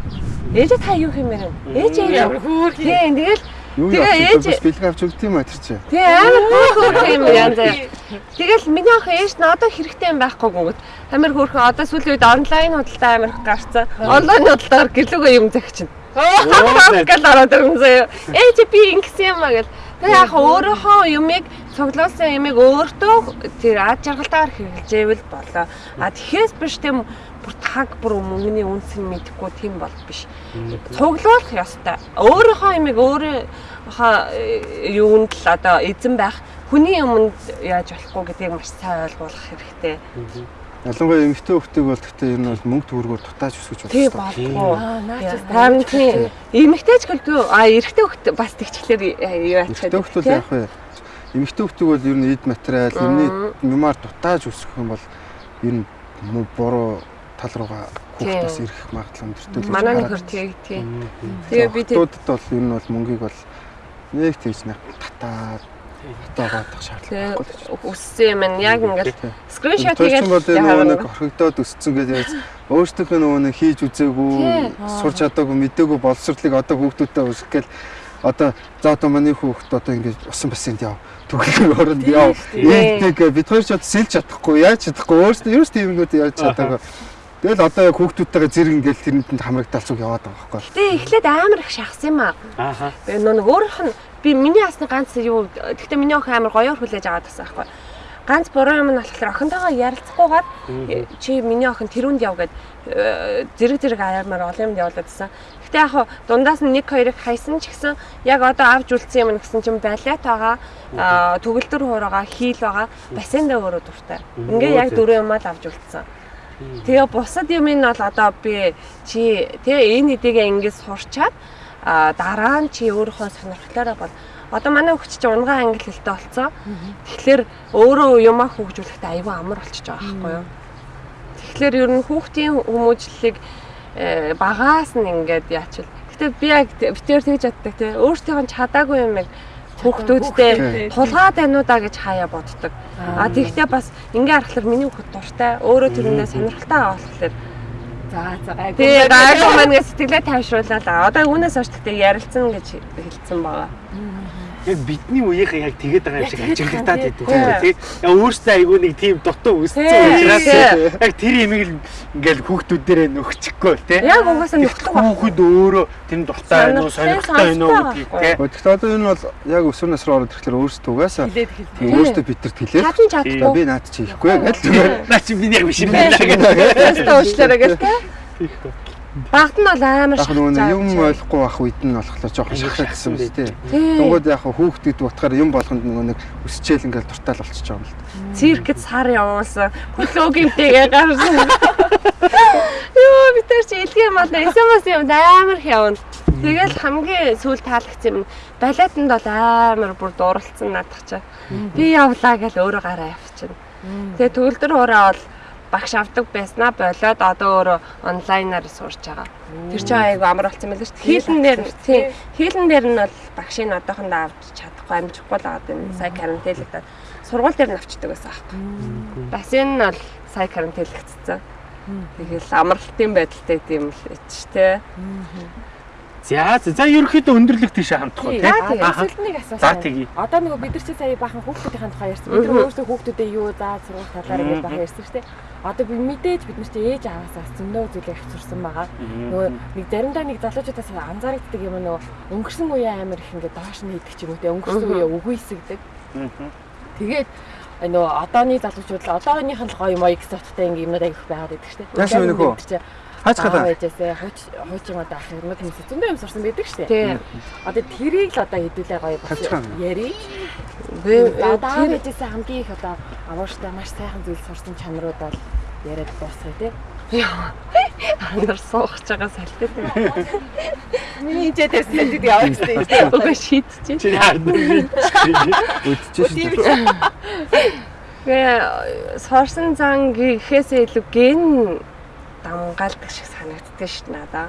Ээж та юу юм бэ? Ээж ямар хөөрхөн тий тэгэл Юу Бас бэлэг авч өгд юм а тэр чи. Тий амар хөөрхөн юм янз. Тэгэл миний охин ээж нь одоо хэрэгтэй юм байхгүй гүнгөт. Амар хөөрхөн одоо сүүлийн үед онлайн худалдаа амар их гарцсан. Онлайн худалдаагаар гэрлүүгээ юм захичин. Гэл ороод ирэн заяа. Ээж би ингэсэн юм а гэл. Тэгээ яг өөрийнхөө юмыг цуглуулсан юмыг өөртөө тэр ад жаргалтаар хэрэгжээвэл болоо. А тэгэхээр биш тийм бүр таг бүр мөнгөний үнс нь мэдэхгүй тийм бол биш. Цуглуулах ёстой. Өөрийнхөө юмыг өөрийнхөө юунд л одоо эзэн байх хүний юмд яаж болохгүй гэдгийг маш сайн ойлгуулах хэрэгтэй. Ялангуяа эмэгтэй хүүхдийг бол гэхдээ нь бол мөнгө төгрөгөөр дутааж өсгөж болох. Тий хэрэгтэй. болгүй. Аа наач Харин тийм эмэгтэйч гэлгүй а эрэгтэй хөхт бас тэгчлэр юу ачаад. Эмэгтэй хүүхдүүд яах вэ? Эмэгтэй хүүхдүүд бол ер нь эд материал, юмний юмар дутааж өсгөх юм бол ер нь буруу тал руугаа хүүхд бас ирэх магадлал өндөртэй л Манай нөхөр тий тий. байна. Тэгээ би тэг Хүүхдүүдэд бол ер нь бол мөнгийг бол нэг тийж нэг татаад отоогоодох шаардлага байхгүй л өссөн юм нь яг ингээд скриншот хийгээд нөгөө нэг орхигдоод өссөн гэж яаж өөртөөхөө нөгөө нэг хийж үзээгүй, сурч чадаагүй, мэдээгүй боловсрлыг одоо хүүхдүүдэд өсгөх гээл одоо за одоо манай хүүхд одоо ингэж усан бассейнд яв. Түгэлгээр оронд яв. Ийдэг бид хоёр ч одоо сэлж чадахгүй, яаж чадахгүй. Өөрсдөө ерөөс тиймнүүд яаж чадаагүй. Тэгэл одоо яг хүүхдүүдтэйгээ зэрэг ингээл тэрнэнд хамрагдал зүг яваад байгаа байхгүй. Тэ эхлээд амар их шахсан юм аа. Ааха. Би нөө нэг өөрийнх нь би миний ясны ганц юу гэхдээ миний охин амар гоёор хүлээж аваад байсан байхгүй. Ганц буруу юм нь болохоор охинтойгоо ярилцахгүйгээр чи миний охин тэрүнд яв гэд э, зэрэг зэрэг аяамаар олон юмд явуулаад байсан. Гэтэ яг дундаас нь нэг хоёрыг хайсан ч гэсэн яг одоо авч үлдсэн юм гэсэн чинь балет байгаа, аа, төгөлдөр хуур байгаа, хийл байгаа, бассейндээ өөрөө дуртай. Ингээ яг дөрөв юм л авч үлдсэн. Тэгээ бусад юм нь бол одоо би чи тэгээ энэ хэдийгээ ингэж сурчаад дараа нь чи өөрийнхөө сонирхлоороо бол одоо манай хүүхд чинь унгаан англи хэлтэй болцсон. Тэгэхээр өөрөө юмаа хөгжүүлэхдээ аюу амар болчихж байгаа байхгүй юу? Тэгэхээр ер нь хүүхдийн хүмүүжлэлийг э, багаас нь ингээд яачвал. Гэтэ би яг битээр тэгж яддаг тий. Өөртөө нь чадаагүй юм яг хүүхдүүдтэй уу да гэж хаяа боддог. А тэгтээ бас ингээ харахаар миний хүүхд дуртай. Өөрөө тэрнээ сонирхолтой болохоор За за гайгүй. Тэгээ гайгүй маань сэтгэлээ тайвшрууллаа. Одоо үүнээс хойш тэгтээ ярилцсан гэж хэлсэн байгаа. Яг бидний үеийнхэн яг тэгээд байгаа юм шиг ажиглагдаад идэв. Тэгээд яг өөрсдөө айгүй нэг тийм дутуу өссөн учраас яг тэр имийг л ингээл хүүхдүүдээрээ нөхчихгүй тий. Яг угаасаа нөхдөг ба. Хүүхэд өөрөө тэр дуртай байна уу, сонирхолтой байна уу гэдгийг тий. Гэхдээ одоо энэ бол яг өсвөр насруу ороод ирэхлээр өөрсдөө угаасаа тийм өөртөө битэрт хэлээ. Чадан чадахгүй. Би наад чи хийхгүй гэж зүгээр. Наа чи миний яг биш юм байна гэдэг. Өөртөө уучлаарай гэх тээ. Багт нь бол амар шахаж юм авч ойлгохгүй байх үед нь болохоор жоохон шахагдсан биз дээ. Тий. Тэнгүүд яг хүүхдүүд утгаар юм болгонд нөгөө нэг өсчээл ингээл дуртай л болчихж байгаа юм л да. циркэд сар явуулсан. Хөлөөгийнтэйгээ гарсан. [laughs] Йоо би тэр чи илгээ мал SMS юм амар их явна. Тэгэл хамгийн сүүл таалагдсан юм. Балетанд бол амар бүр дууралцсан наадах чаа. Би явлаа гэж өөрөө гараа явчихна. Тэгээ төгөлдөр ураа бол багш авдаг байснаа болоод одоо өөрөө онлайнаар сурч байгаа. Тэр чинь айгу амар болсон мэлээ шүү дээ. Хийлэн дээр тийм хийлэн дээр нь бол багшийн одоохондоо авч чадахгүй амжихгүй л байгаа юм. Сая карантинлэгдээд сургууль дээр нь авчдаг байсан аахгүй. Бассейн нь бол сая карантинлэгдсэн. Тэгэл амралтын байдалтай тийм л эч тээ. За за ерөөхдөө өндөрлөг тийшээ хамтах уу тий. За тэгээ Ааха. эсвэл нэг асуусан. За тэгье. Одоо нөгөө бид нар чи сая бахан хүүхдүүдийн тухай ярьсан. Бид нар өөрсдөө хүүхдүүдэд юу заа сургууль талаар ингэж бахан ярьсан шүү дээ. Одоо би мэдээж бид нар чи ээж аваасаас зөндөө зүйлийг авчирсан байгаа. Нөгөө нэг заримдаа нэг залуучуудаас анзаарэгддэг юм нөгөө өнгөрсөн үеэ амар их ингээд доош нь хийдэг ч юм уу те өнгөрсөн үеэ үгүйсгдэг. Тэгээд нөгөө одооны залуучууд л одооных нь л гоё мой экзоттой ингээ юмнууд агих байгаад байдаг шүү дээ. Яасан вэ нөхөө? Хаач гадаа? байжээсээ хууч хуучин одоо ах юм хүмүүс зөндөө юм сурсан байдаг шүү дээ. Тийм. Одоо тэрийг л одоо хэдүүлээ гоё бас гадаа? яри. Би Одоо тэр байжээсээ хамгийн их одоо авааштай маш сайхан зүйл сурсан чанарууд бол яриад дуусгая тий. андар суугч байгаа салтай. Миний хинжээ тавьсан гэдэг явах хэрэгтэй. Угаа шийдчихэ. Чи хард. Өдчихэж шүү дээ. Тэгээ сорсон зан гэхээсээ илүү ген дамгаалдаг шиг санагддаг шүү надаа.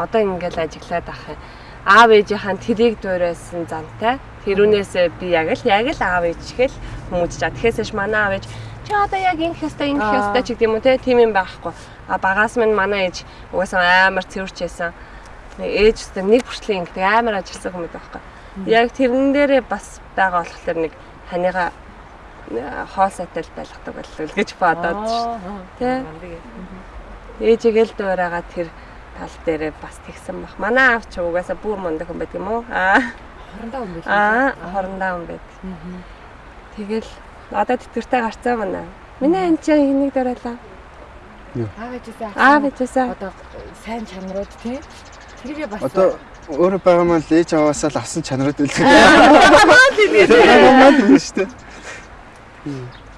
Одоо ингээл ажиглаад ах юм. Аав ээжийнхэн тэрийг дуурайсан зантай. Тэрүүнээсээ би яг л яг л аав ээжгээл хүмүүжж чаа. Тэгэхээсээш манай аав ээж чи одоо яг энэ хэвээр энэ хэвээр ч гэдэг юм уу те тийм юм байхгүй. А багаас минь манай ээж угаасаа амар цэвэрч байсан. Нэг ээжтэй нэг хүртэл ингэдэг амар ажилласан хүмүүс байхгүй. Яг тэрэн дээрээ бас байгаа болохоор нэг ханыгаа хоол сайтай байлгадаг л гэж бодоод шүү. Тэ? Ээжигээл дуурайгаа тэр тал дээрээ бас тэгсэн бах. Манай аав ч угаасаа бүр мундаг хүн байдаг юм уу? Аа. Хорондоо юм биш. Аа, хорондоо хүн байд. Тэгэл одоо тэтгэртэй гарцаа манай. Миний ань чинь хэнийг дуурайлаа? Аав ээжээсээ Аав ээжээсээ. одоо сайн чанарууд тий. Тэрийг бас Одоо өөрөө байгаа маань л ээж аваасаа л авсан чанарууд үлдэх. [laughs] Аа тийм шүү дээ.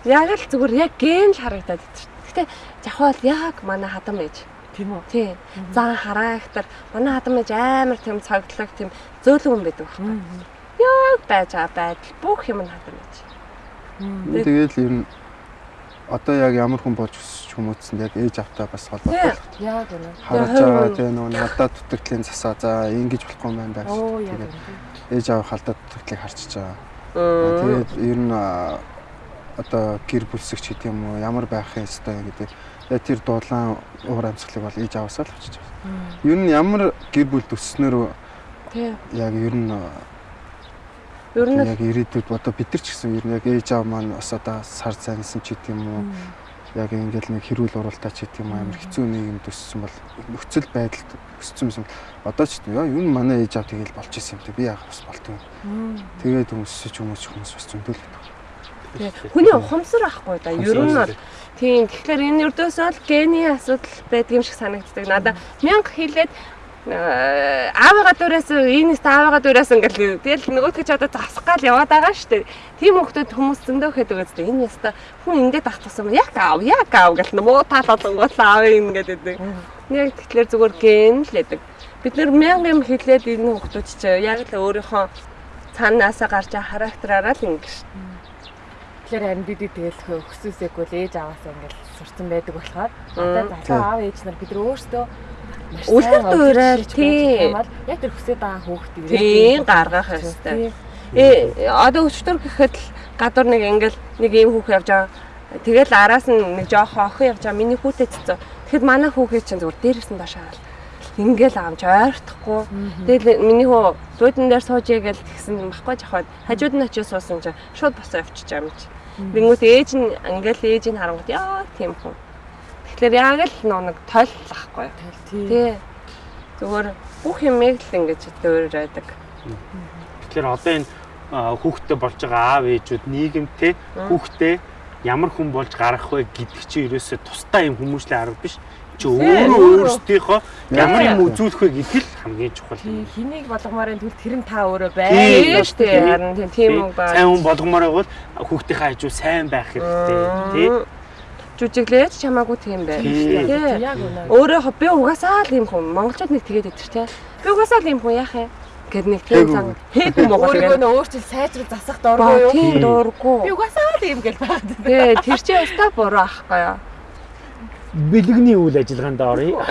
Яг л зүгээр яг ген л харагдаад байд. Гэтэ жахвал яг манай хадам ээж. тийм үү. Тий. Зан хараахтар манай хадам ээж амар тийм цагтлаг тийм зөөлөн хүн байдаг байхгүй. Яг байж байгаа байдал бүх юм нь хадам ээж. Тэгэл ер нь одоо яг ямар хүн болж өсч хүмүүцсэн яг ээж автаа бас холбоотой. Яг үнэ. Харж байгаа тийм нөгөө надад дутагдлын засаа за ингэж болохгүй юм байна даа. Тэгээд ээж аав халдаад дутагдлыг харчиж байгаа. Тэгээд ер нь одоо гэр бүлсэгч гэдэг юм уу ямар байх ёстой гэдэг тэр дулаан уур амьсгалыг бол ээж аваасаа л авчиж байгаа. Ер нь ямар гэр бүл төсснөр яг ер нь Ер нь яг ирээдүйд одоо бид нар ч гэсэн ер нь яг ээж аав маань бас одоо сар цайнсан ч гэдэг юм уу яг ингээл нэг хэрүүл уралдаа ч гэдэг юм амар хэцүү нийгэм төссөн бол нөхцөл байдалд өссөн юм. Одоо ч яа н манай ээж аав тэгэл болч исэн юм те би яах бас болтгүй. Тэгээд хүмүүсч хүмүүс хүмүүс бас зөндөл. Тий. хүний ухамсар ахгүй да. Ер нь бол тийм тэгэхээр энэ өрдөөсөө л гений асуудал байдаг юм шиг санагддаг. Надаа мянга хэлээд э, аавыгаа дураас энэс аавыгаа дураас ингээл тэгэл нөгөөдгөө ч одоо засах гал яваад байгаа шүү дээ. Тийм хүмүүс хүмүүс зөндөө хэд байгаа зү. Энэ яста хүн ингээд ах тусам яг аав яг аав гэл муу тал болгонгоо аав ингээд байдаг. Яг тэгэхээр зүгээр ген л байдаг. Бид нэр мянга юм хэлээд энэ хүмүүс ч яг л өөрийнхөө цаанаасаа гарч характераараа л ингэж Тэгэхээр харин бид тэгэл хөсөөсэйгүй л ээж аваасаа ингээл сурцсан байдаг болохоор одоо залуу аав ээж нар бид өөрсдөө маш Үлгэр сайн дуурайр, удирдах тий. гэж хамаар яг тэр хүсэж байгаа хүүхд тийм гаргах ёстой. Э одоо өчтөр гэхэд л гадуур нэг ингээл нэг ийм хүүхэн явж байгаа. Тэгэл араас нь нэг жоохон охин явж байгаа. Миний хүүтэй цэцүү. Тэгэхэд манай хүүхээ чинь зүгээр дээрээс нь дашаа. Ингээл аамж ойртохгүй. Тэгэл миний хүү зүйдэн дээр сууж ягээл тэгсэн байхгүй жахаад хажууд нь очиж суусан чинь шууд босоо байгаа юм чи. Тэнгүүт ээж нь ингээл ээж нь харангууд яа тийм хүн. Тэгэхээр яг л нөө нэг тойллахгүй. Тий. Зүгээр бүх юмыг л ингэж дөөрөөдөг. Тэгэхээр одоо энэ хүүхдтэй болж байгаа аав ээжүүд нийгэмтэй хүүхдээ ямар хүн болж гарах вэ гэдэг чинь ерөөсөө тусдаа юм хүмүүжлийн арга биш. Чи өөрөө өөрсдийнхөө ямар юм үзүүлэх вэ гэдэг л хамгийн чухал юм. Хэнийг болгомоор энэ тэр нь та өөрөө Тийм бай. Тийм шүү дээ. Харин тийм тийм үг байна. Сайн хүн болгомоор байвал хүүхдийнхээ хажуу сайн байх хэрэгтэй тий. Жүжиглээд чамаагүй тийм бай. Тийм. Өөрөө би угаасаа л юм хүн. Монголчууд нэг тэгээд идэр тий. Би угаасаа л юм хүн яах юм. Гэт нэг тийм зан хээгүү Монгол Өөрийгөө гэдэг. нөө өөрчлөл сайжруулж засах дургүй юу? тийм Би дуургүй. угаасаа л юм гэл байна. Тий, тэр чинь өстой буруу ахгүй юу. Бэлгэний үйл ажиллагаанд оръё.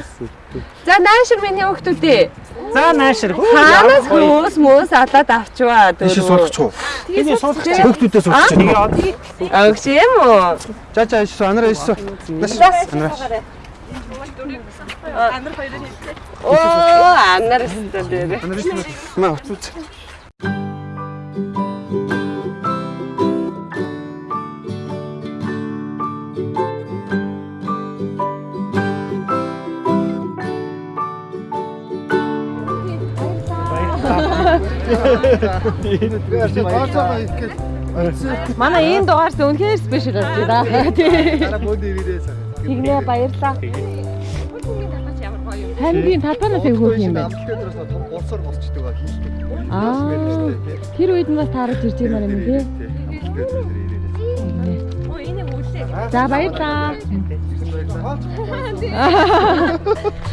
[laughs] За наашир миний хүүхдүүдээ. За наашир. Хаанаас хүмүүс мөөс алаад авчваа Тийш дөрөв. Тэний суулгах чинь Хүүхдүүдээс сурах чинь. нэг од. Өгч юм уу? За за ийш анараа ийш. Нас. Анараа. Оо, анар өстой дээр. Анараа ийш. Маа уцууц. Манай энэ дугаарс үнэхээр спешиал болж байна. Тэгнэ баярлаа. Хамгийн талбайнаас өвгөх юм байна. Улсаар босчдөг ба хийлдэг. Аа. Тэр үед нь бас таарч ирж байгаа юм тий. За баярлаа. [laughs] [laughs] [laughs]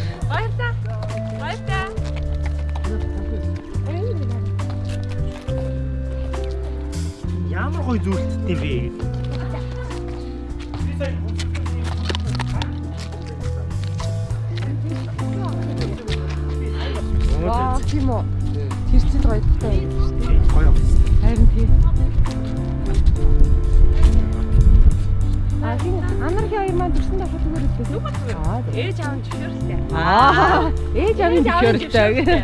гоё зүйлт юм бэ? Ваа тийм үү. Тэр чинь гоёдтой юм шүү дээ. Гоё. Харин тий. А тийм анархи хоёр маань төрсөн давхар зүгээр үлдээ. Аа. Ээж аав зөвшөөрлөө. Аа. Ээж авийн зөвшөөрөлтэй.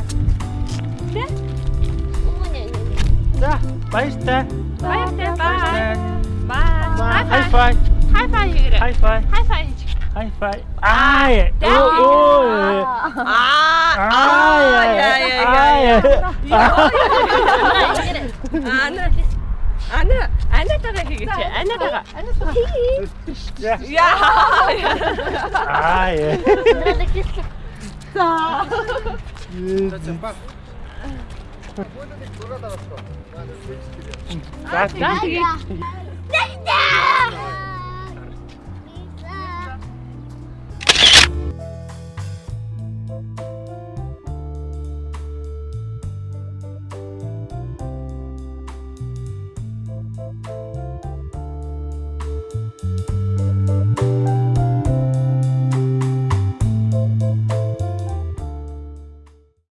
За баяртай. Баяртай бай. Хай фай. Хай фай хийгээрэй. Хай фай. Хай фай. Хай фай. Аа. Оо оо. Аа. яа яа яа. Ана. Ана, анатага хийгээч. Анатага. Яа. Аа. За That's